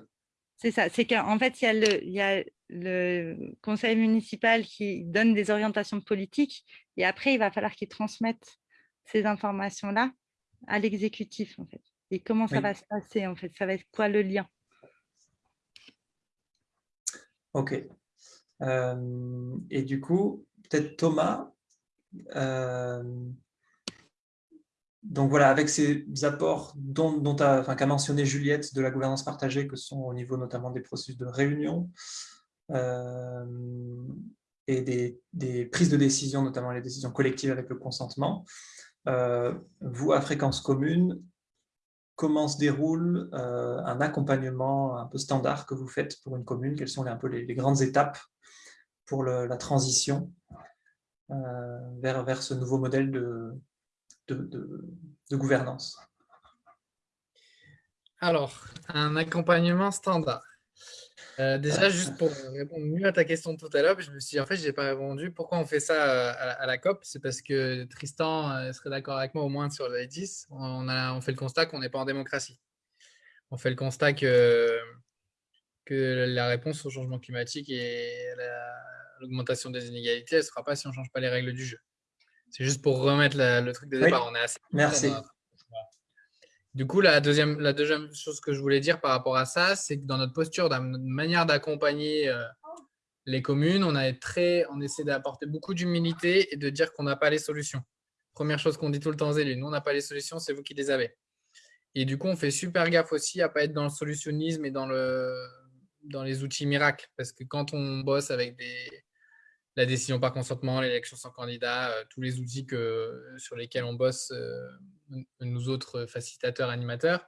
A: C'est ça, c'est qu'en fait, il y, a le, il y a le conseil municipal qui donne des orientations politiques et après, il va falloir qu'il transmette ces informations-là à l'exécutif, en fait. Et comment ça va se passer, en fait? Ça va être quoi le lien?
B: Ok. Euh, et du coup, peut-être Thomas, euh, donc voilà, avec ces apports dont, qu'a mentionné Juliette de la gouvernance partagée, que sont au niveau notamment des processus de réunion euh, et des, prises de décision, notamment les décisions collectives avec le consentement, euh, vous, à Fréquence Commune, comment se déroule euh, un accompagnement un peu standard que vous faites pour une commune? Quelles sont un peu les, grandes étapes pour la transition vers, vers ce nouveau modèle de, de gouvernance
D: Alors, un accompagnement standard. Euh, déjà, juste pour répondre mieux à ta question tout à l'heure, je me suis dit, en fait, je n'ai pas répondu. Pourquoi on fait ça à, la, COP? C'est parce que Tristan euh, serait d'accord avec moi au moins sur les 10. On, a, on fait le constat qu'on n'est pas en démocratie. On fait le constat que, que la réponse au changement climatique et l'augmentation des inégalités, elle ne sera pas si on ne change pas les règles du jeu. C'est juste pour remettre le truc de départ. On est assez
B: Merci.
D: Du coup, la deuxième, la deuxième chose que je voulais dire par rapport à ça, c'est que dans notre posture, dans notre manière d'accompagner euh, les communes, on, a très, on essaie d'apporter beaucoup d'humilité et de dire qu'on n'a pas les solutions. Première chose qu'on dit tout le temps Zélu, nous, on n'a pas les solutions, c'est vous qui les avez. Et du coup, on fait super gaffe aussi à ne pas être dans le solutionnisme et dans, le, dans les outils miracles. Parce que quand on bosse avec des, la décision par consentement, l'élection sans candidat, euh, tous les outils que, sur lesquels on bosse euh, nous autres facilitateurs, animateurs,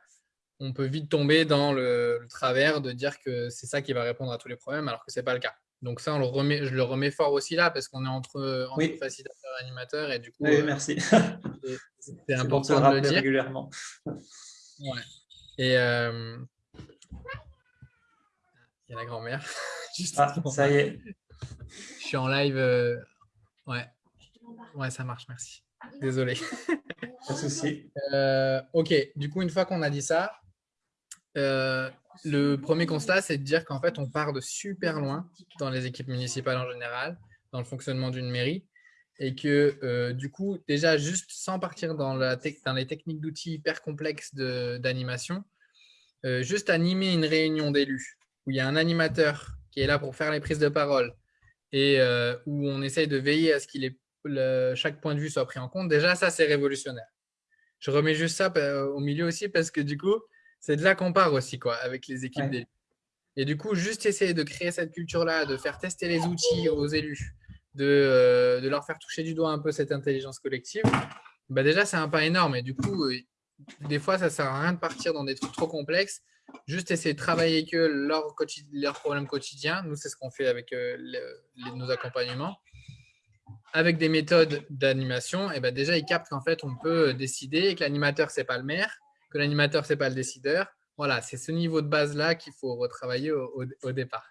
D: on peut vite tomber dans le, travers de dire que c'est ça qui va répondre à tous les problèmes, alors que ce n'est pas le cas. Donc ça, on le remet, je le remets fort aussi là, parce qu'on est entre, facilitateurs et animateurs, et du coup,
B: oui, merci.
D: c'est important de le dire.
B: régulièrement.
D: Ouais. Et euh, il y a la grand-mère.
B: Ah, ça y est.
D: Je suis en live. euh, Ouais. Ouais, ça marche, merci. Désolé.
B: Pas de souci.
D: Euh, ok, du coup, une fois qu'on a dit ça, euh, le premier constat, c'est de dire qu'en fait, on part de super loin dans les équipes municipales en général, dans le fonctionnement d'une mairie, et que euh, du coup, déjà, juste sans partir dans, la dans les techniques d'outils hyper complexes d'animation, juste animer une réunion d'élus où il y a un animateur qui est là pour faire les prises de parole et euh, où on essaye de veiller à ce que chaque point de vue soit pris en compte, déjà, ça, c'est révolutionnaire. Je remets juste ça au milieu aussi parce que du coup, c'est de là qu'on part aussi, quoi, avec les équipes
B: Ouais.
D: d'élus. Et du coup, juste essayer de créer cette culture-là, de faire tester les outils aux élus, de, euh, de leur faire toucher du doigt un peu cette intelligence collective, bah déjà, c'est un pas énorme. Et du coup, des fois, ça sert à rien de partir dans des trucs trop complexes. Juste essayer de travailler avec eux leurs problèmes quotidiens. Nous, c'est ce qu'on fait avec euh, les- nos accompagnements. Avec des méthodes d'animation, et ben déjà, ils captent qu'en fait, on peut décider et que l'animateur, c'est pas le maire, que l'animateur, c'est pas le décideur. Voilà, c'est ce niveau de base-là qu'il faut retravailler au, au- au départ.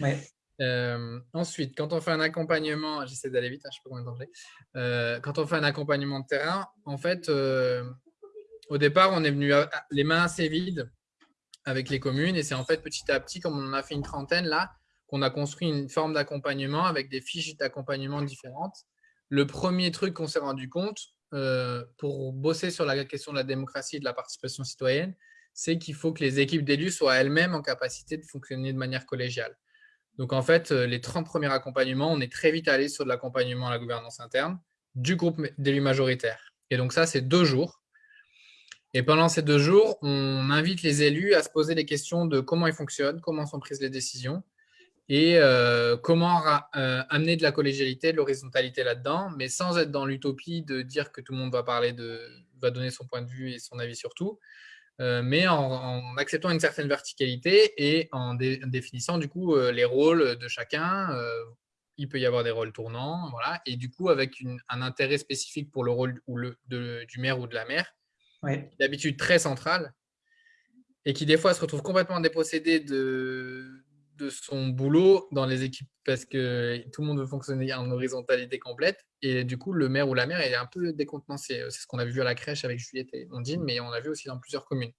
B: Ouais.
D: Euh, ensuite, quand on fait un accompagnement, j'essaie d'aller vite, hein, je sais pas combien de temps j'ai. Euh, quand on fait un accompagnement de terrain, en fait, euh, au départ, on est venu les mains assez vides avec les communes et c'est en fait petit à petit, comme on en a fait une trentaine là, qu'on a construit une forme d'accompagnement avec des fiches d'accompagnement différentes. Le premier truc qu'on s'est rendu compte euh, pour bosser sur la question de la démocratie et de la participation citoyenne, c'est qu'il faut que les équipes d'élus soient elles-mêmes en capacité de fonctionner de manière collégiale. Donc, en fait, euh, les 30 premiers accompagnements, on est très vite allé sur de l'accompagnement à la gouvernance interne du groupe d'élus majoritaires. Et donc, ça, c'est deux jours. Et pendant ces deux jours, on invite les élus à se poser des questions de comment ils fonctionnent, comment sont prises les décisions et euh, comment euh, amener de la collégialité, de l'horizontalité là-dedans, mais sans être dans l'utopie de dire que tout le monde va parler de, va donner son point de vue et son avis sur tout, euh, mais en, acceptant une certaine verticalité et en dé- définissant du coup les rôles de chacun. il peut y avoir des rôles tournants, voilà, et du coup avec un intérêt spécifique pour le rôle ou le, du maire ou de la maire, D'habitude très central, et qui des fois se retrouve complètement dépossédé de, son boulot dans les équipes parce que tout le monde veut fonctionner en horizontalité complète. Et du coup, le maire ou la maire est un peu décontenancé. C'est ce qu'on a vu à la crèche avec Juliette et Ondine, mais on l'a vu aussi dans plusieurs communes.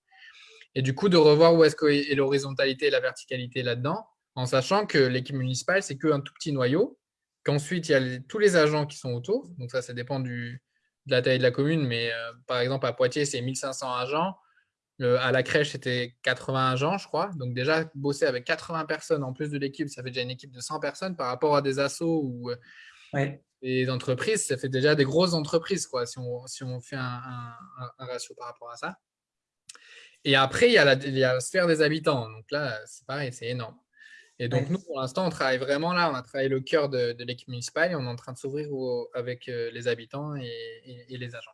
D: Et du coup, de revoir où est-ce qu'est l'horizontalité et la verticalité là-dedans, en sachant que l'équipe municipale, c'est qu'un tout petit noyau, qu'ensuite, il y a tous les agents qui sont autour. Donc ça, ça dépend du, de la taille de la commune, mais euh, par exemple, à Poitiers, c'est 1500 agents. Euh, à la crèche, c'était 80 agents, je crois. Donc déjà, bosser avec 80 personnes en plus de l'équipe, ça fait déjà une équipe de 100 personnes par rapport à des assos ou euh,
B: Ouais.
D: des entreprises, ça fait déjà des grosses entreprises, quoi, si on, si on fait un, un- un- un ratio par rapport à ça. Et après, il y, a la, il y a la sphère des habitants. Donc là, c'est pareil, c'est énorme. Et donc,
B: Ouais.
D: nous, pour l'instant, on travaille vraiment là. On a travaillé le cœur de, de l'équipe municipale et on est en train de s'ouvrir avec euh, les habitants et, et- et les agents.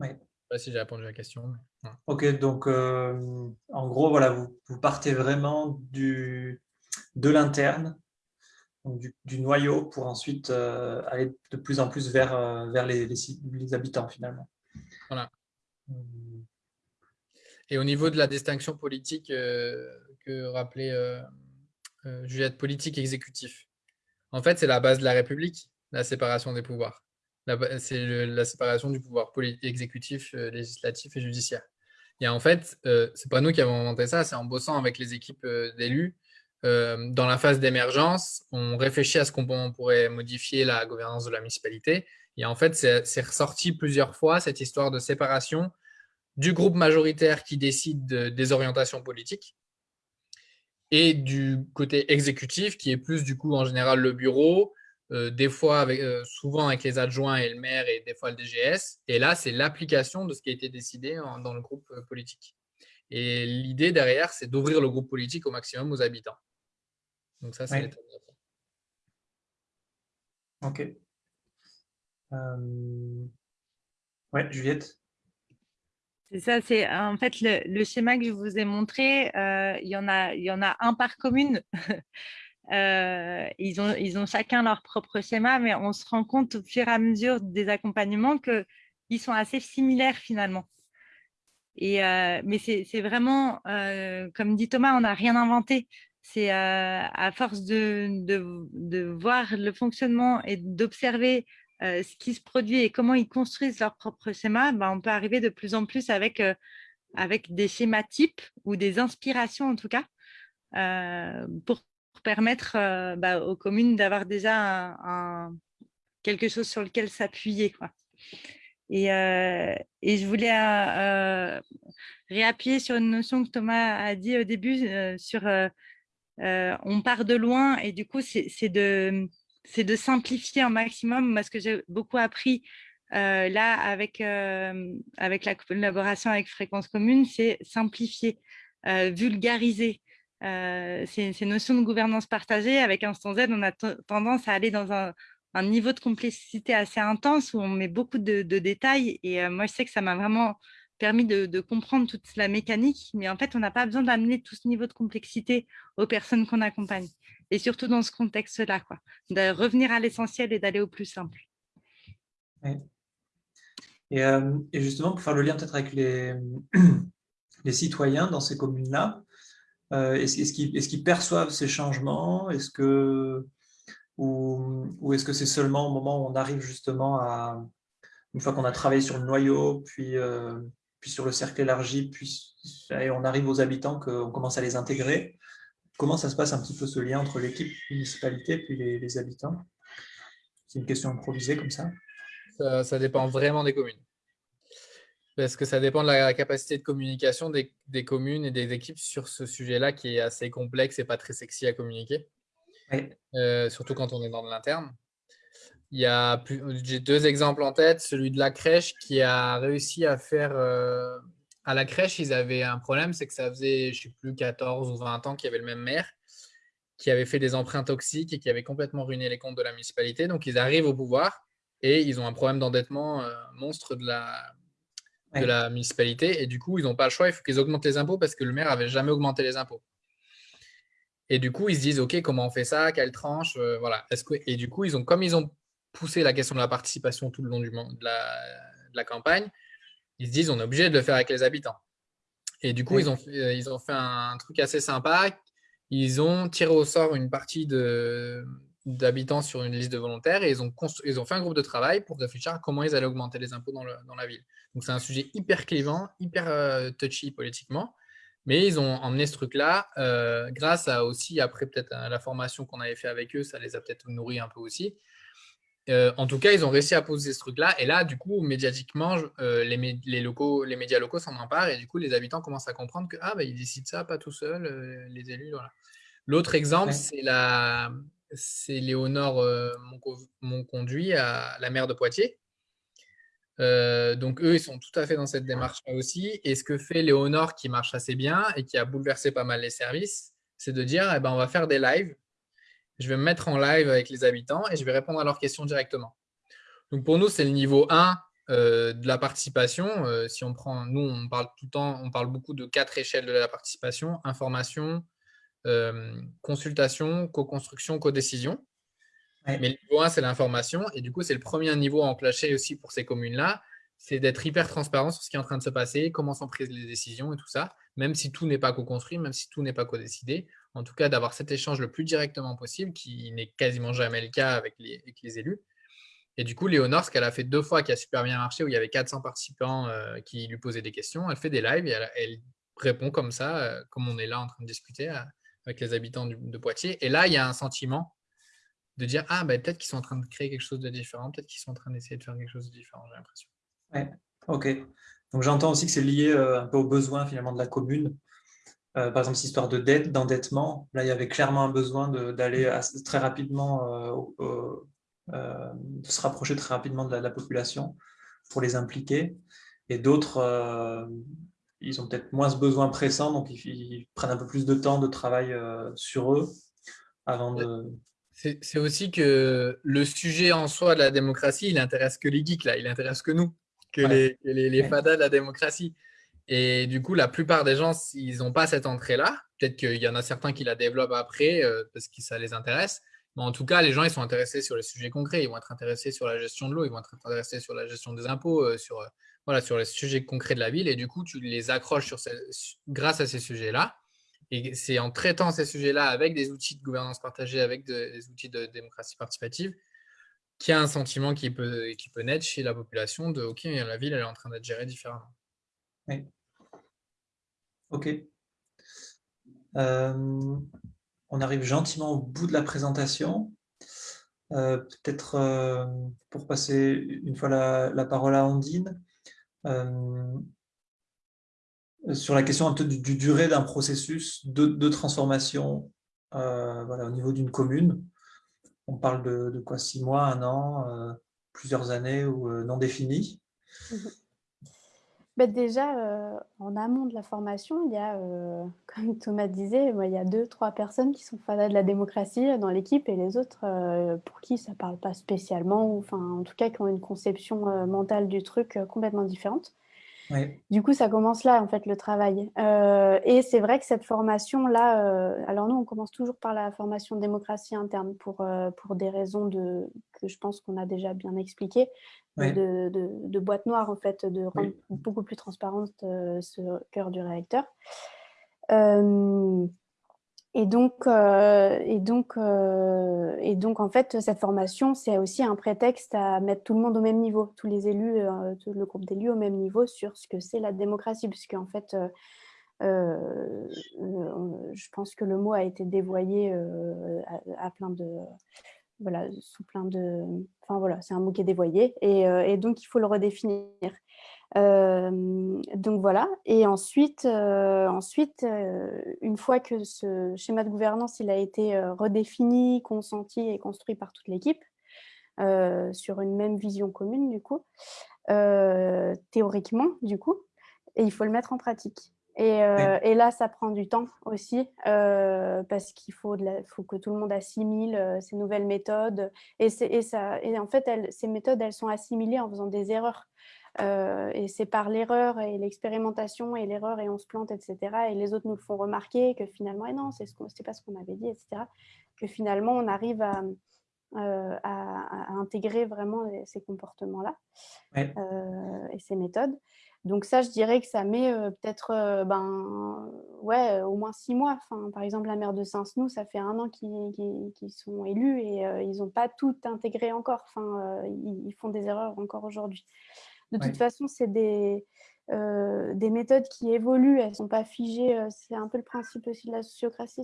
B: Ouais.
D: Je ne sais pas si j'ai répondu à la question. mais.
B: Ok, donc euh, en gros, voilà, vous, vous partez vraiment du, de l'interne, du, du noyau, pour ensuite euh, aller de plus en plus vers, euh, vers les, les, habitants finalement.
D: Voilà.
B: Hum,
D: Et au niveau de la distinction politique que rappelait euh, Juliette, politique exécutif, en fait, c'est la base de la République, la séparation des pouvoirs. C'est la séparation du pouvoir exécutif, euh, législatif et judiciaire. Et en fait, euh, c'est pas nous qui avons inventé ça, c'est en bossant avec les équipes euh, d'élus. euh, dans la phase d'émergence, on réfléchit à ce qu'on on pourrait modifier la gouvernance de la municipalité. Et en fait, c'est ressorti plusieurs fois cette histoire de séparation du groupe majoritaire qui décide de- des orientations politiques et du côté exécutif qui est plus du coup en général le bureau, euh, des fois avec, euh, souvent avec les adjoints et le maire et des fois le DGS. Et là, c'est l'application de ce qui a été décidé en- dans le groupe euh, politique. Et l'idée derrière, c'est d'ouvrir le groupe politique au maximum aux habitants. Donc ça, c'est l'affaire.
B: Ok. Euh, Ouais, Juliette?
A: C'est ça, c'est en fait le, schéma que je vous ai montré, euh, il, y en a, il y en a un par commune. Euh, ils, ont, ils ont chacun leur propre schéma, mais on se rend compte au fur et à mesure des accompagnements qu'ils sont assez similaires finalement. Et, mais c'est vraiment, comme dit Thomas, on n'a rien inventé. C'est à force de, de, voir le fonctionnement et d'observer ce qui se produit et comment ils construisent leur propre schéma, bah, on peut arriver de plus en plus avec, avec des schémas types ou des inspirations en tout cas, pour permettre bah, aux communes d'avoir déjà quelque chose sur lequel s'appuyer. Et, et, je voulais réappuyer sur une notion que Thomas a dit au début sur on part de loin et du coup, c'est de, de simplifier un maximum. Ce que j'ai beaucoup appris là avec, avec la collaboration avec Fréquence Commune, c'est simplifier, vulgariser. ces, notions de gouvernance partagée, avec Instant Z, on a tendance à aller dans un, niveau de complexité assez intense où on met beaucoup de détails. Et moi, je sais que ça m'a vraiment permis de, comprendre toute la mécanique, mais en fait, on n'a pas besoin d'amener tout ce niveau de complexité aux personnes qu'on accompagne. Et surtout dans ce contexte-là, quoi, de revenir à l'essentiel et d'aller au plus simple.
B: Euh, et, justement, pour faire le lien peut-être avec les, citoyens dans ces communes-là, euh, est-ce qu'ils perçoivent ces changements? Est-ce que ou, est-ce que c'est seulement au moment où on arrive justement à, une fois qu'on a travaillé sur le noyau, puis euh, puis sur le cercle élargi, puis on arrive aux habitants, qu'on commence à les intégrer? Comment ça se passe un petit peu ce lien entre l'équipe municipalité puis les, les habitants? C'est une question improvisée comme ça.
D: ça dépend vraiment des communes. Parce que ça dépend de la capacité de communication des, des communes et des équipes sur ce sujet-là qui est assez complexe et pas très sexy à communiquer. Euh, surtout quand on est dans de l'interne. Il y a j'ai deux exemples en tête. Celui de la crèche qui a réussi à faire. Euh, à la crèche, ils avaient un problème, c'est que ça faisait, je ne sais plus, 14 ou 20 ans qu'il y avait le même maire qui avait fait des emprunts toxiques et qui avait complètement ruiné les comptes de la municipalité. Donc, ils arrivent au pouvoir et ils ont un problème d'endettement euh, monstre de la, de la municipalité. Et du coup, ils n'ont pas le choix, il faut qu'ils augmentent les impôts parce que le maire n'avait jamais augmenté les impôts. Et du coup, ils se disent, OK, comment on fait ça? Quelle tranche? Euh, voilà. Est-ce que... Et du coup, ils ont, comme ils ont pousser la question de la participation tout le long du, de, la, campagne, ils se disent on est obligé de le faire avec les habitants. Et du coup, ils, ont fait, ils ont fait un truc assez sympa. Ils ont tiré au sort une partie d'habitants sur une liste de volontaires et ils ont, ils ont fait un groupe de travail pour réfléchir à comment ils allaient augmenter les impôts dans, dans la ville. Donc, c'est un sujet hyper clivant, hyper euh, touchy politiquement. Mais ils ont emmené ce truc-là euh, grâce à aussi, après peut-être la formation qu'on avait fait avec eux, ça les a peut-être nourris un peu aussi. Euh, en tout cas, ils ont réussi à poser ce truc-là. Et là, du coup, médiatiquement, euh, les, locaux, les médias locaux s'en emparent. Et du coup, les habitants commencent à comprendre que ah, bah, ils décident ça pas tout seuls, euh, les élus. L'autre exemple, c'est la, c'est Léonore mon, conduit à la maire de Poitiers. donc, eux, ils sont tout à fait dans cette démarche-là aussi. Et ce que fait Léonore, qui marche assez bien et qui a bouleversé pas mal les services, c'est de dire eh ben, on va faire des lives je vais me mettre en live avec les habitants et je vais répondre à leurs questions directement. Donc pour nous, c'est le niveau 1 euh, de la participation. Euh, si on prend, nous, on parle tout le temps, on parle beaucoup de quatre échelles de la participation information, euh, consultation, co-construction, co-décision. Mais le niveau 1, c'est l'information. Et du coup, c'est le premier niveau à enclencher aussi pour ces communes-là. C'est d'être hyper transparent sur ce qui est en train de se passer, comment sont prises les décisions et tout ça, même si tout n'est pas co-construit, même si tout n'est pas co-décidé en tout cas d'avoir cet échange le plus directement possible, qui n'est quasiment jamais le cas avec les, élus. Et du coup, Léonore, ce qu'elle a fait deux fois qui a super bien marché, où il y avait 400 participants euh, qui lui posaient des questions, elle fait des lives et elle, répond comme ça, euh, comme on est là en train de discuter euh, avec les habitants de Poitiers. Et là, il y a un sentiment de dire Ah, bah, peut-être qu'ils sont en train de créer quelque chose de différent, peut-être qu'ils sont en train d'essayer de faire quelque chose de différent, j'ai l'impression.
B: Ouais, ok. Donc j'entends aussi que c'est lié un peu aux besoins finalement de la commune euh, par exemple, cette histoire de dette, d'endettement, là, il y avait clairement un besoin d'aller très rapidement, euh, euh, de se rapprocher très rapidement de la, population pour les impliquer. Et d'autres, ils ont peut-être moins ce besoin pressant, donc ils, prennent un peu plus de temps de travail sur eux avant de...
D: C'est aussi que le sujet en soi de la démocratie, il intéresse que les geeks, là, il intéresse que nous, que les, les, les fadas de la démocratie. Et du coup, la plupart des gens, ils n'ont pas cette entrée-là. Peut-être qu'il y en a certains qui la développent après euh, parce que ça les intéresse. Mais en tout cas, les gens, ils sont intéressés sur les sujets concrets. Ils vont être intéressés sur la gestion de l'eau, ils vont être intéressés sur la gestion des impôts, euh, sur euh, voilà, sur les sujets concrets de la ville et du coup, tu les accroches sur grâce à ces sujets-là. Et c'est en traitant ces sujets-là avec des outils de gouvernance partagée, avec des outils de démocratie participative, qu'il y a un sentiment qui peut, qui peut naître chez la population de « Ok, la ville, elle est en train d'être gérée différemment. »
B: Oui. Ok. Euh, on arrive gentiment au bout de la présentation. Euh, peut-être euh, pour passer une fois la, parole à Andine, sur la question du, durée d'un processus de, transformation au niveau d'une commune. On parle de, quoi Six mois, un an, plusieurs années ou non définies
C: mmh bah, déjà, euh, en amont de la formation, il y a, euh, comme Thomas disait, il y a deux, trois personnes qui sont fans de la démocratie euh, dans l'équipe et les autres pour qui ça ne parle pas spécialement, ou enfin, en tout cas qui ont une conception mentale du truc complètement différente. Du coup, ça commence là, en fait, le travail. Euh, et c'est vrai que cette formation-là, euh, alors nous, on commence toujours par la formation démocratie interne pour, euh, pour des raisons de, que je pense qu'on a déjà bien expliquées, de, de, boîte noire, en fait, de rendre beaucoup plus transparente ce cœur du réacteur. Et donc, euh, et, donc, euh, et donc, en fait, cette formation, c'est aussi un prétexte à mettre tout le monde au même niveau, tous les élus, euh, tout le groupe d'élus au même niveau sur ce que c'est la démocratie, puisque en fait, je pense que le mot a été dévoyé à, plein de, voilà, sous plein de, enfin voilà, c'est un mot qui est dévoyé, et, et donc il faut le redéfinir donc voilà, et ensuite, ensuite une fois que ce schéma de gouvernance il a été redéfini, consenti et construit par toute l'équipe, sur une même vision commune du coup, théoriquement du coup, et il faut le mettre en pratique. Et, et là, ça prend du temps aussi, parce qu'il faut, faut, que tout le monde assimile ces nouvelles méthodes. Et, et, ça, et en fait, elles, ces méthodes, elles sont assimilées en faisant des erreurs. Euh, et c'est par l'erreur et l'expérimentation et l'erreur et on se plante, etc. Et les autres nous le font remarquer que finalement, et non, c'est ce pas ce qu'on avait dit, etc. Que finalement, on arrive à, euh, à, intégrer vraiment ces comportements-là euh, et ces méthodes. Donc ça, je dirais que ça met peut-être ben, ouais, au moins six mois. Enfin, par exemple, la maire de Saint-Snou, ça fait un an qu'ils sont élus et ils n'ont pas tout intégré encore. Enfin, ils, font des erreurs encore aujourd'hui. De toute façon, c'est des, euh, des méthodes qui évoluent, elles ne sont pas figées. Euh, c'est un peu le principe aussi de la sociocratie.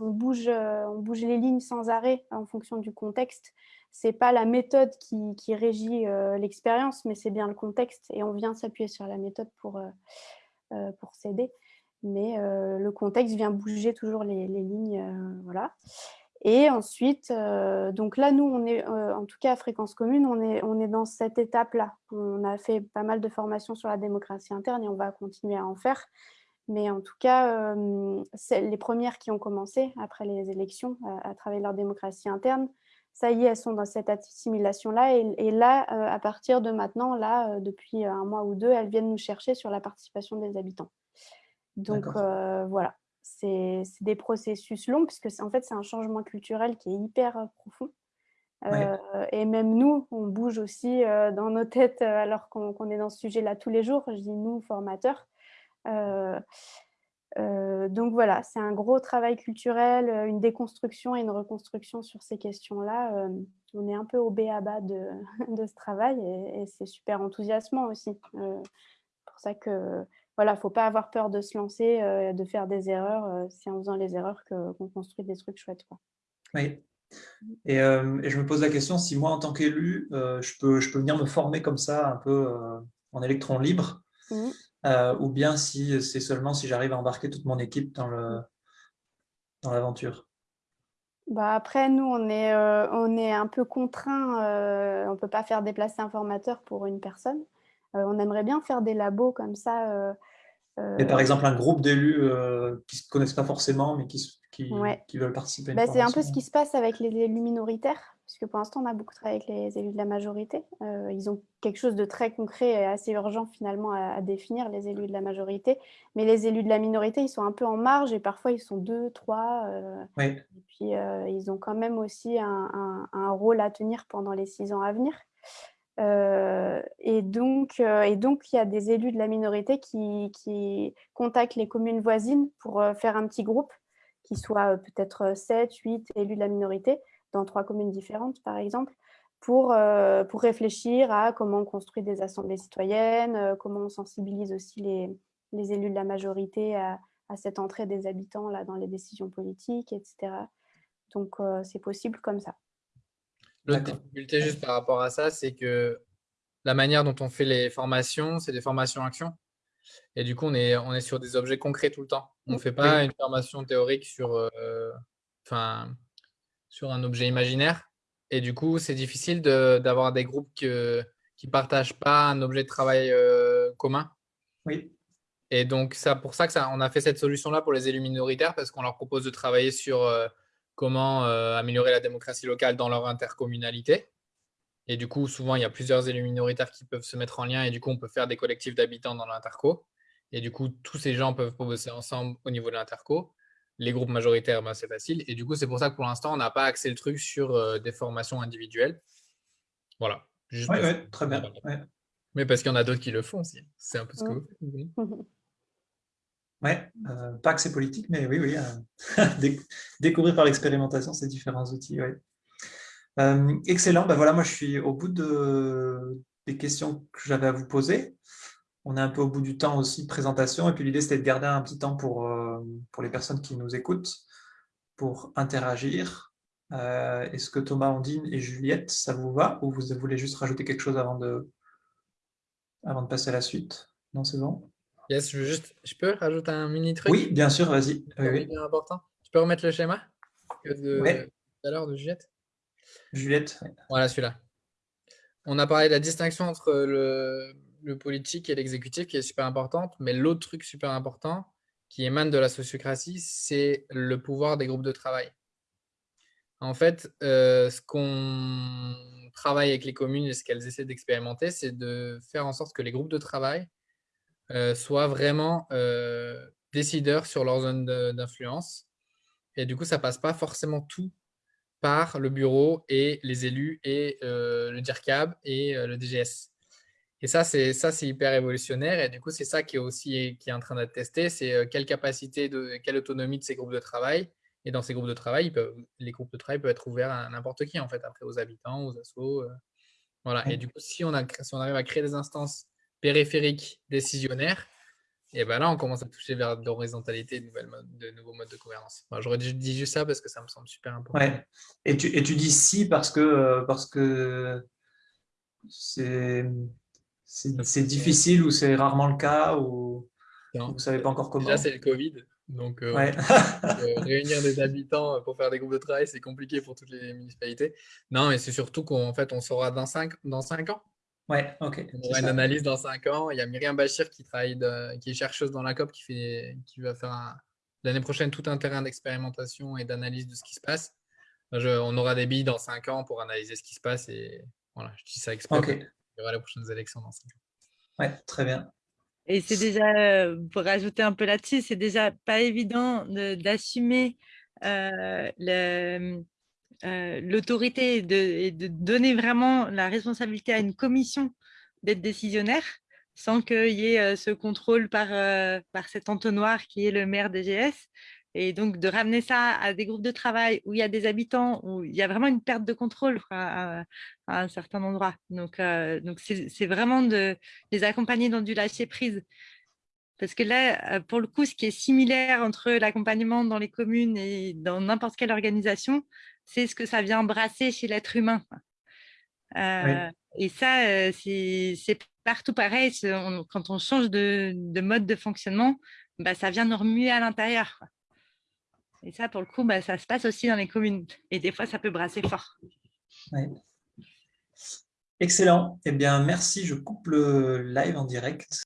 C: On, bouge, euh, on bouge les lignes sans arrêt en fonction du contexte. Ce n'est pas la méthode qui, qui régit l'expérience, mais c'est bien le contexte. Et on vient s'appuyer sur la méthode pour, pour s'aider. Mais le contexte vient bouger toujours les, les lignes. voilà. Et ensuite, euh, donc là, nous, on est, euh, en tout cas à Fréquence Commune, on est, on est dans cette étape-là. On a fait pas mal de formations sur la démocratie interne et on va continuer à en faire. Mais en tout cas, euh, les premières qui ont commencé après les élections à travailler leur démocratie interne, ça y est, elles sont dans cette assimilation-là. Et, là, à partir de maintenant, là, depuis un mois ou deux, elles viennent nous chercher sur la participation des habitants. Donc voilà, c'est des processus longs, puisque en fait, c'est un changement culturel qui est hyper euh, profond. Euh, et même nous, on bouge aussi euh, dans nos têtes alors qu'on est dans ce sujet-là tous les jours. Je dis nous, formateurs. donc voilà, c'est un gros travail culturel, une déconstruction et une reconstruction sur ces questions-là. on est un peu au B à bas de, de ce travail et, et c'est super enthousiasmant aussi. pour ça que voilà, faut pas avoir peur de se lancer, euh, de faire des erreurs. Euh, c'est en faisant les erreurs qu'on construit des trucs chouettes. Quoi.
B: Oui. Et, euh, et, je me pose la question, si moi, en tant qu'élu, je, peux, je peux venir me former comme ça, un peu en électron libre, mmh. ou bien si c'est seulement si j'arrive à embarquer toute mon équipe dans l'aventure?
C: Bah après, nous, on est, on est un peu contraint. on ne peut pas faire déplacer un formateur pour une personne. Euh, on aimerait bien faire des labos comme ça. Euh,
B: euh, Et par exemple, un groupe d'élus qui ne se connaissent pas forcément, mais qui, qui, veulent participer
C: bah, C'est un peu ce qui se passe avec les élus minoritaires, puisque pour l'instant, on a beaucoup travaillé avec les élus de la majorité. ils ont quelque chose de très concret et assez urgent finalement à, définir, les élus de la majorité. Mais les élus de la minorité, ils sont un peu en marge et parfois, ils sont deux, trois. Et puis, ils ont quand même aussi un, un, rôle à tenir pendant les six ans à venir. Et, donc, et donc, il y a des élus de la minorité qui, contactent les communes voisines pour faire un petit groupe qui soit peut-être 7, 8 élus de la minorité dans trois communes différentes, par exemple, pour, réfléchir à comment on construit des assemblées citoyennes, comment on sensibilise aussi les, les élus de la majorité à, à, cette entrée des habitants là, dans les décisions politiques, etc. Donc, c'est possible comme ça.
D: L'autre difficulté juste par rapport à ça, c'est que la manière dont on fait les formations, c'est des formations actions. Et du coup, on est, on est sur des objets concrets tout le temps. On ne fait pas une formation théorique sur, euh, enfin, sur un objet imaginaire. Et du coup, c'est difficile d'avoir des groupes qui ne partagent pas un objet de travail euh, commun.
B: Oui.
D: Et donc, c'est pour ça que ça, on a fait cette solution-là pour les élus minoritaires, parce qu'on leur propose de travailler sur euh, comment améliorer la démocratie locale dans leur intercommunalité. Et du coup, souvent, il y a plusieurs élus minoritaires qui peuvent se mettre en lien et du coup, on peut faire des collectifs d'habitants dans l'interco. Et du coup, tous ces gens peuvent bosser ensemble au niveau de l'interco. Les groupes majoritaires, ben, c'est facile. Et du coup, c'est pour ça que pour l'instant, on n'a pas axé le truc sur euh, des formations individuelles. Voilà.
B: Ouais, très bien.
D: Mais parce qu'il y en a d'autres qui le font aussi. C'est un peu ce que vous faites.
B: Oui, euh, pas que c'est politique, mais oui, oui. Euh, découvrir par l'expérimentation ces différents outils. Ouais. Euh, excellent. Ben voilà, moi, je suis au bout de, des questions que j'avais à vous poser. On est un peu au bout du temps aussi de présentation. Et puis, l'idée, c'était de garder un petit temps pour, euh, pour les personnes qui nous écoutent, pour interagir. Est-ce que Thomas, Ondine et Juliette, ça vous va? Ou vous voulez juste rajouter quelque chose avant de, avant de passer à la suite Non, c'est bon
D: Yes, je, juste, je peux rajouter un mini truc?
B: Oui, bien sûr, vas-y.
D: Oui, important. Tu peux remettre le schéma de, tout à l'heure de Juliette?
B: Juliette.
D: Voilà, celui-là. On a parlé de la distinction entre le, politique et l'exécutif qui est super importante, mais l'autre truc super important qui émane de la sociocratie, c'est le pouvoir des groupes de travail. En fait, euh, ce qu'on travaille avec les communes et ce qu'elles essaient d'expérimenter, c'est de faire en sorte que les groupes de travail soient vraiment euh, décideurs sur leur zone d'influence. Et du coup, ça passe pas forcément tout par le bureau et les élus et euh, le DIRCAB et euh, le DGS. Et ça, c'est ça, c'est hyper révolutionnaire. Et du coup, c'est ça qui est aussi qui est en train d'être testé, c'est euh, quelle capacité, de, quelle autonomie de ces groupes de travail. Et dans ces groupes de travail, les groupes de travail peuvent être ouverts à n'importe qui, en fait, après aux habitants, aux assos. voilà. Et du coup, si on, a, si on arrive à créer des instances périphériques décisionnaires, et ben là, on commence à toucher vers l'horizontalité, de, de nouveaux modes de gouvernance. J'aurais dit juste ça parce que ça me semble super important.
B: Ouais. Et, tu, et tu dis si parce que parce que c'est difficile ou c'est rarement le cas ou vous ne savez pas encore comment
D: Déjà, c'est le Covid. Donc, euh, euh, réunir des habitants pour faire des groupes de travail, c'est compliqué pour toutes les municipalités. Non, mais c'est surtout qu'en fait, on saura dans 5 dans cinq ans.
B: Ouais, ok.
D: On aura une analyse dans 5 ans. Il y a Myriam Bachir qui travaille, qui est chercheuse dans la COP, qui, fait, qui va faire l'année prochaine tout un terrain d'expérimentation et d'analyse de ce qui se passe. on aura des billes dans 5 ans pour analyser ce qui se passe et voilà, je dis ça exprès. Il y aura les prochaines élections dans 5 ans.
B: Ouais, très bien.
A: Et c'est déjà, pour rajouter un peu là-dessus, c'est déjà pas évident d'assumer euh, le, euh, l'autorité et de, donner vraiment la responsabilité à une commission d'être décisionnaire sans qu'il y ait euh, ce contrôle par, euh, par cet entonnoir qui est le maire DGS. Et donc, de ramener ça à des groupes de travail où il y a des habitants, où il y a vraiment une perte de contrôle à, un certain endroit. Donc, donc c'est vraiment de les accompagner dans du lâcher-prise. Parce que là, pour le coup, ce qui est similaire entre l'accompagnement dans les communes et dans n'importe quelle organisation, c'est ce que ça vient brasser chez l'être humain. Euh, et ça, euh, c'est partout pareil. quand on change de, mode de fonctionnement, bah, ça vient nous remuer à l'intérieur. Et ça, pour le coup, bah, ça se passe aussi dans les communes. Et des fois, ça peut brasser fort.
B: Excellent. Eh bien, merci. Je coupe le live en direct.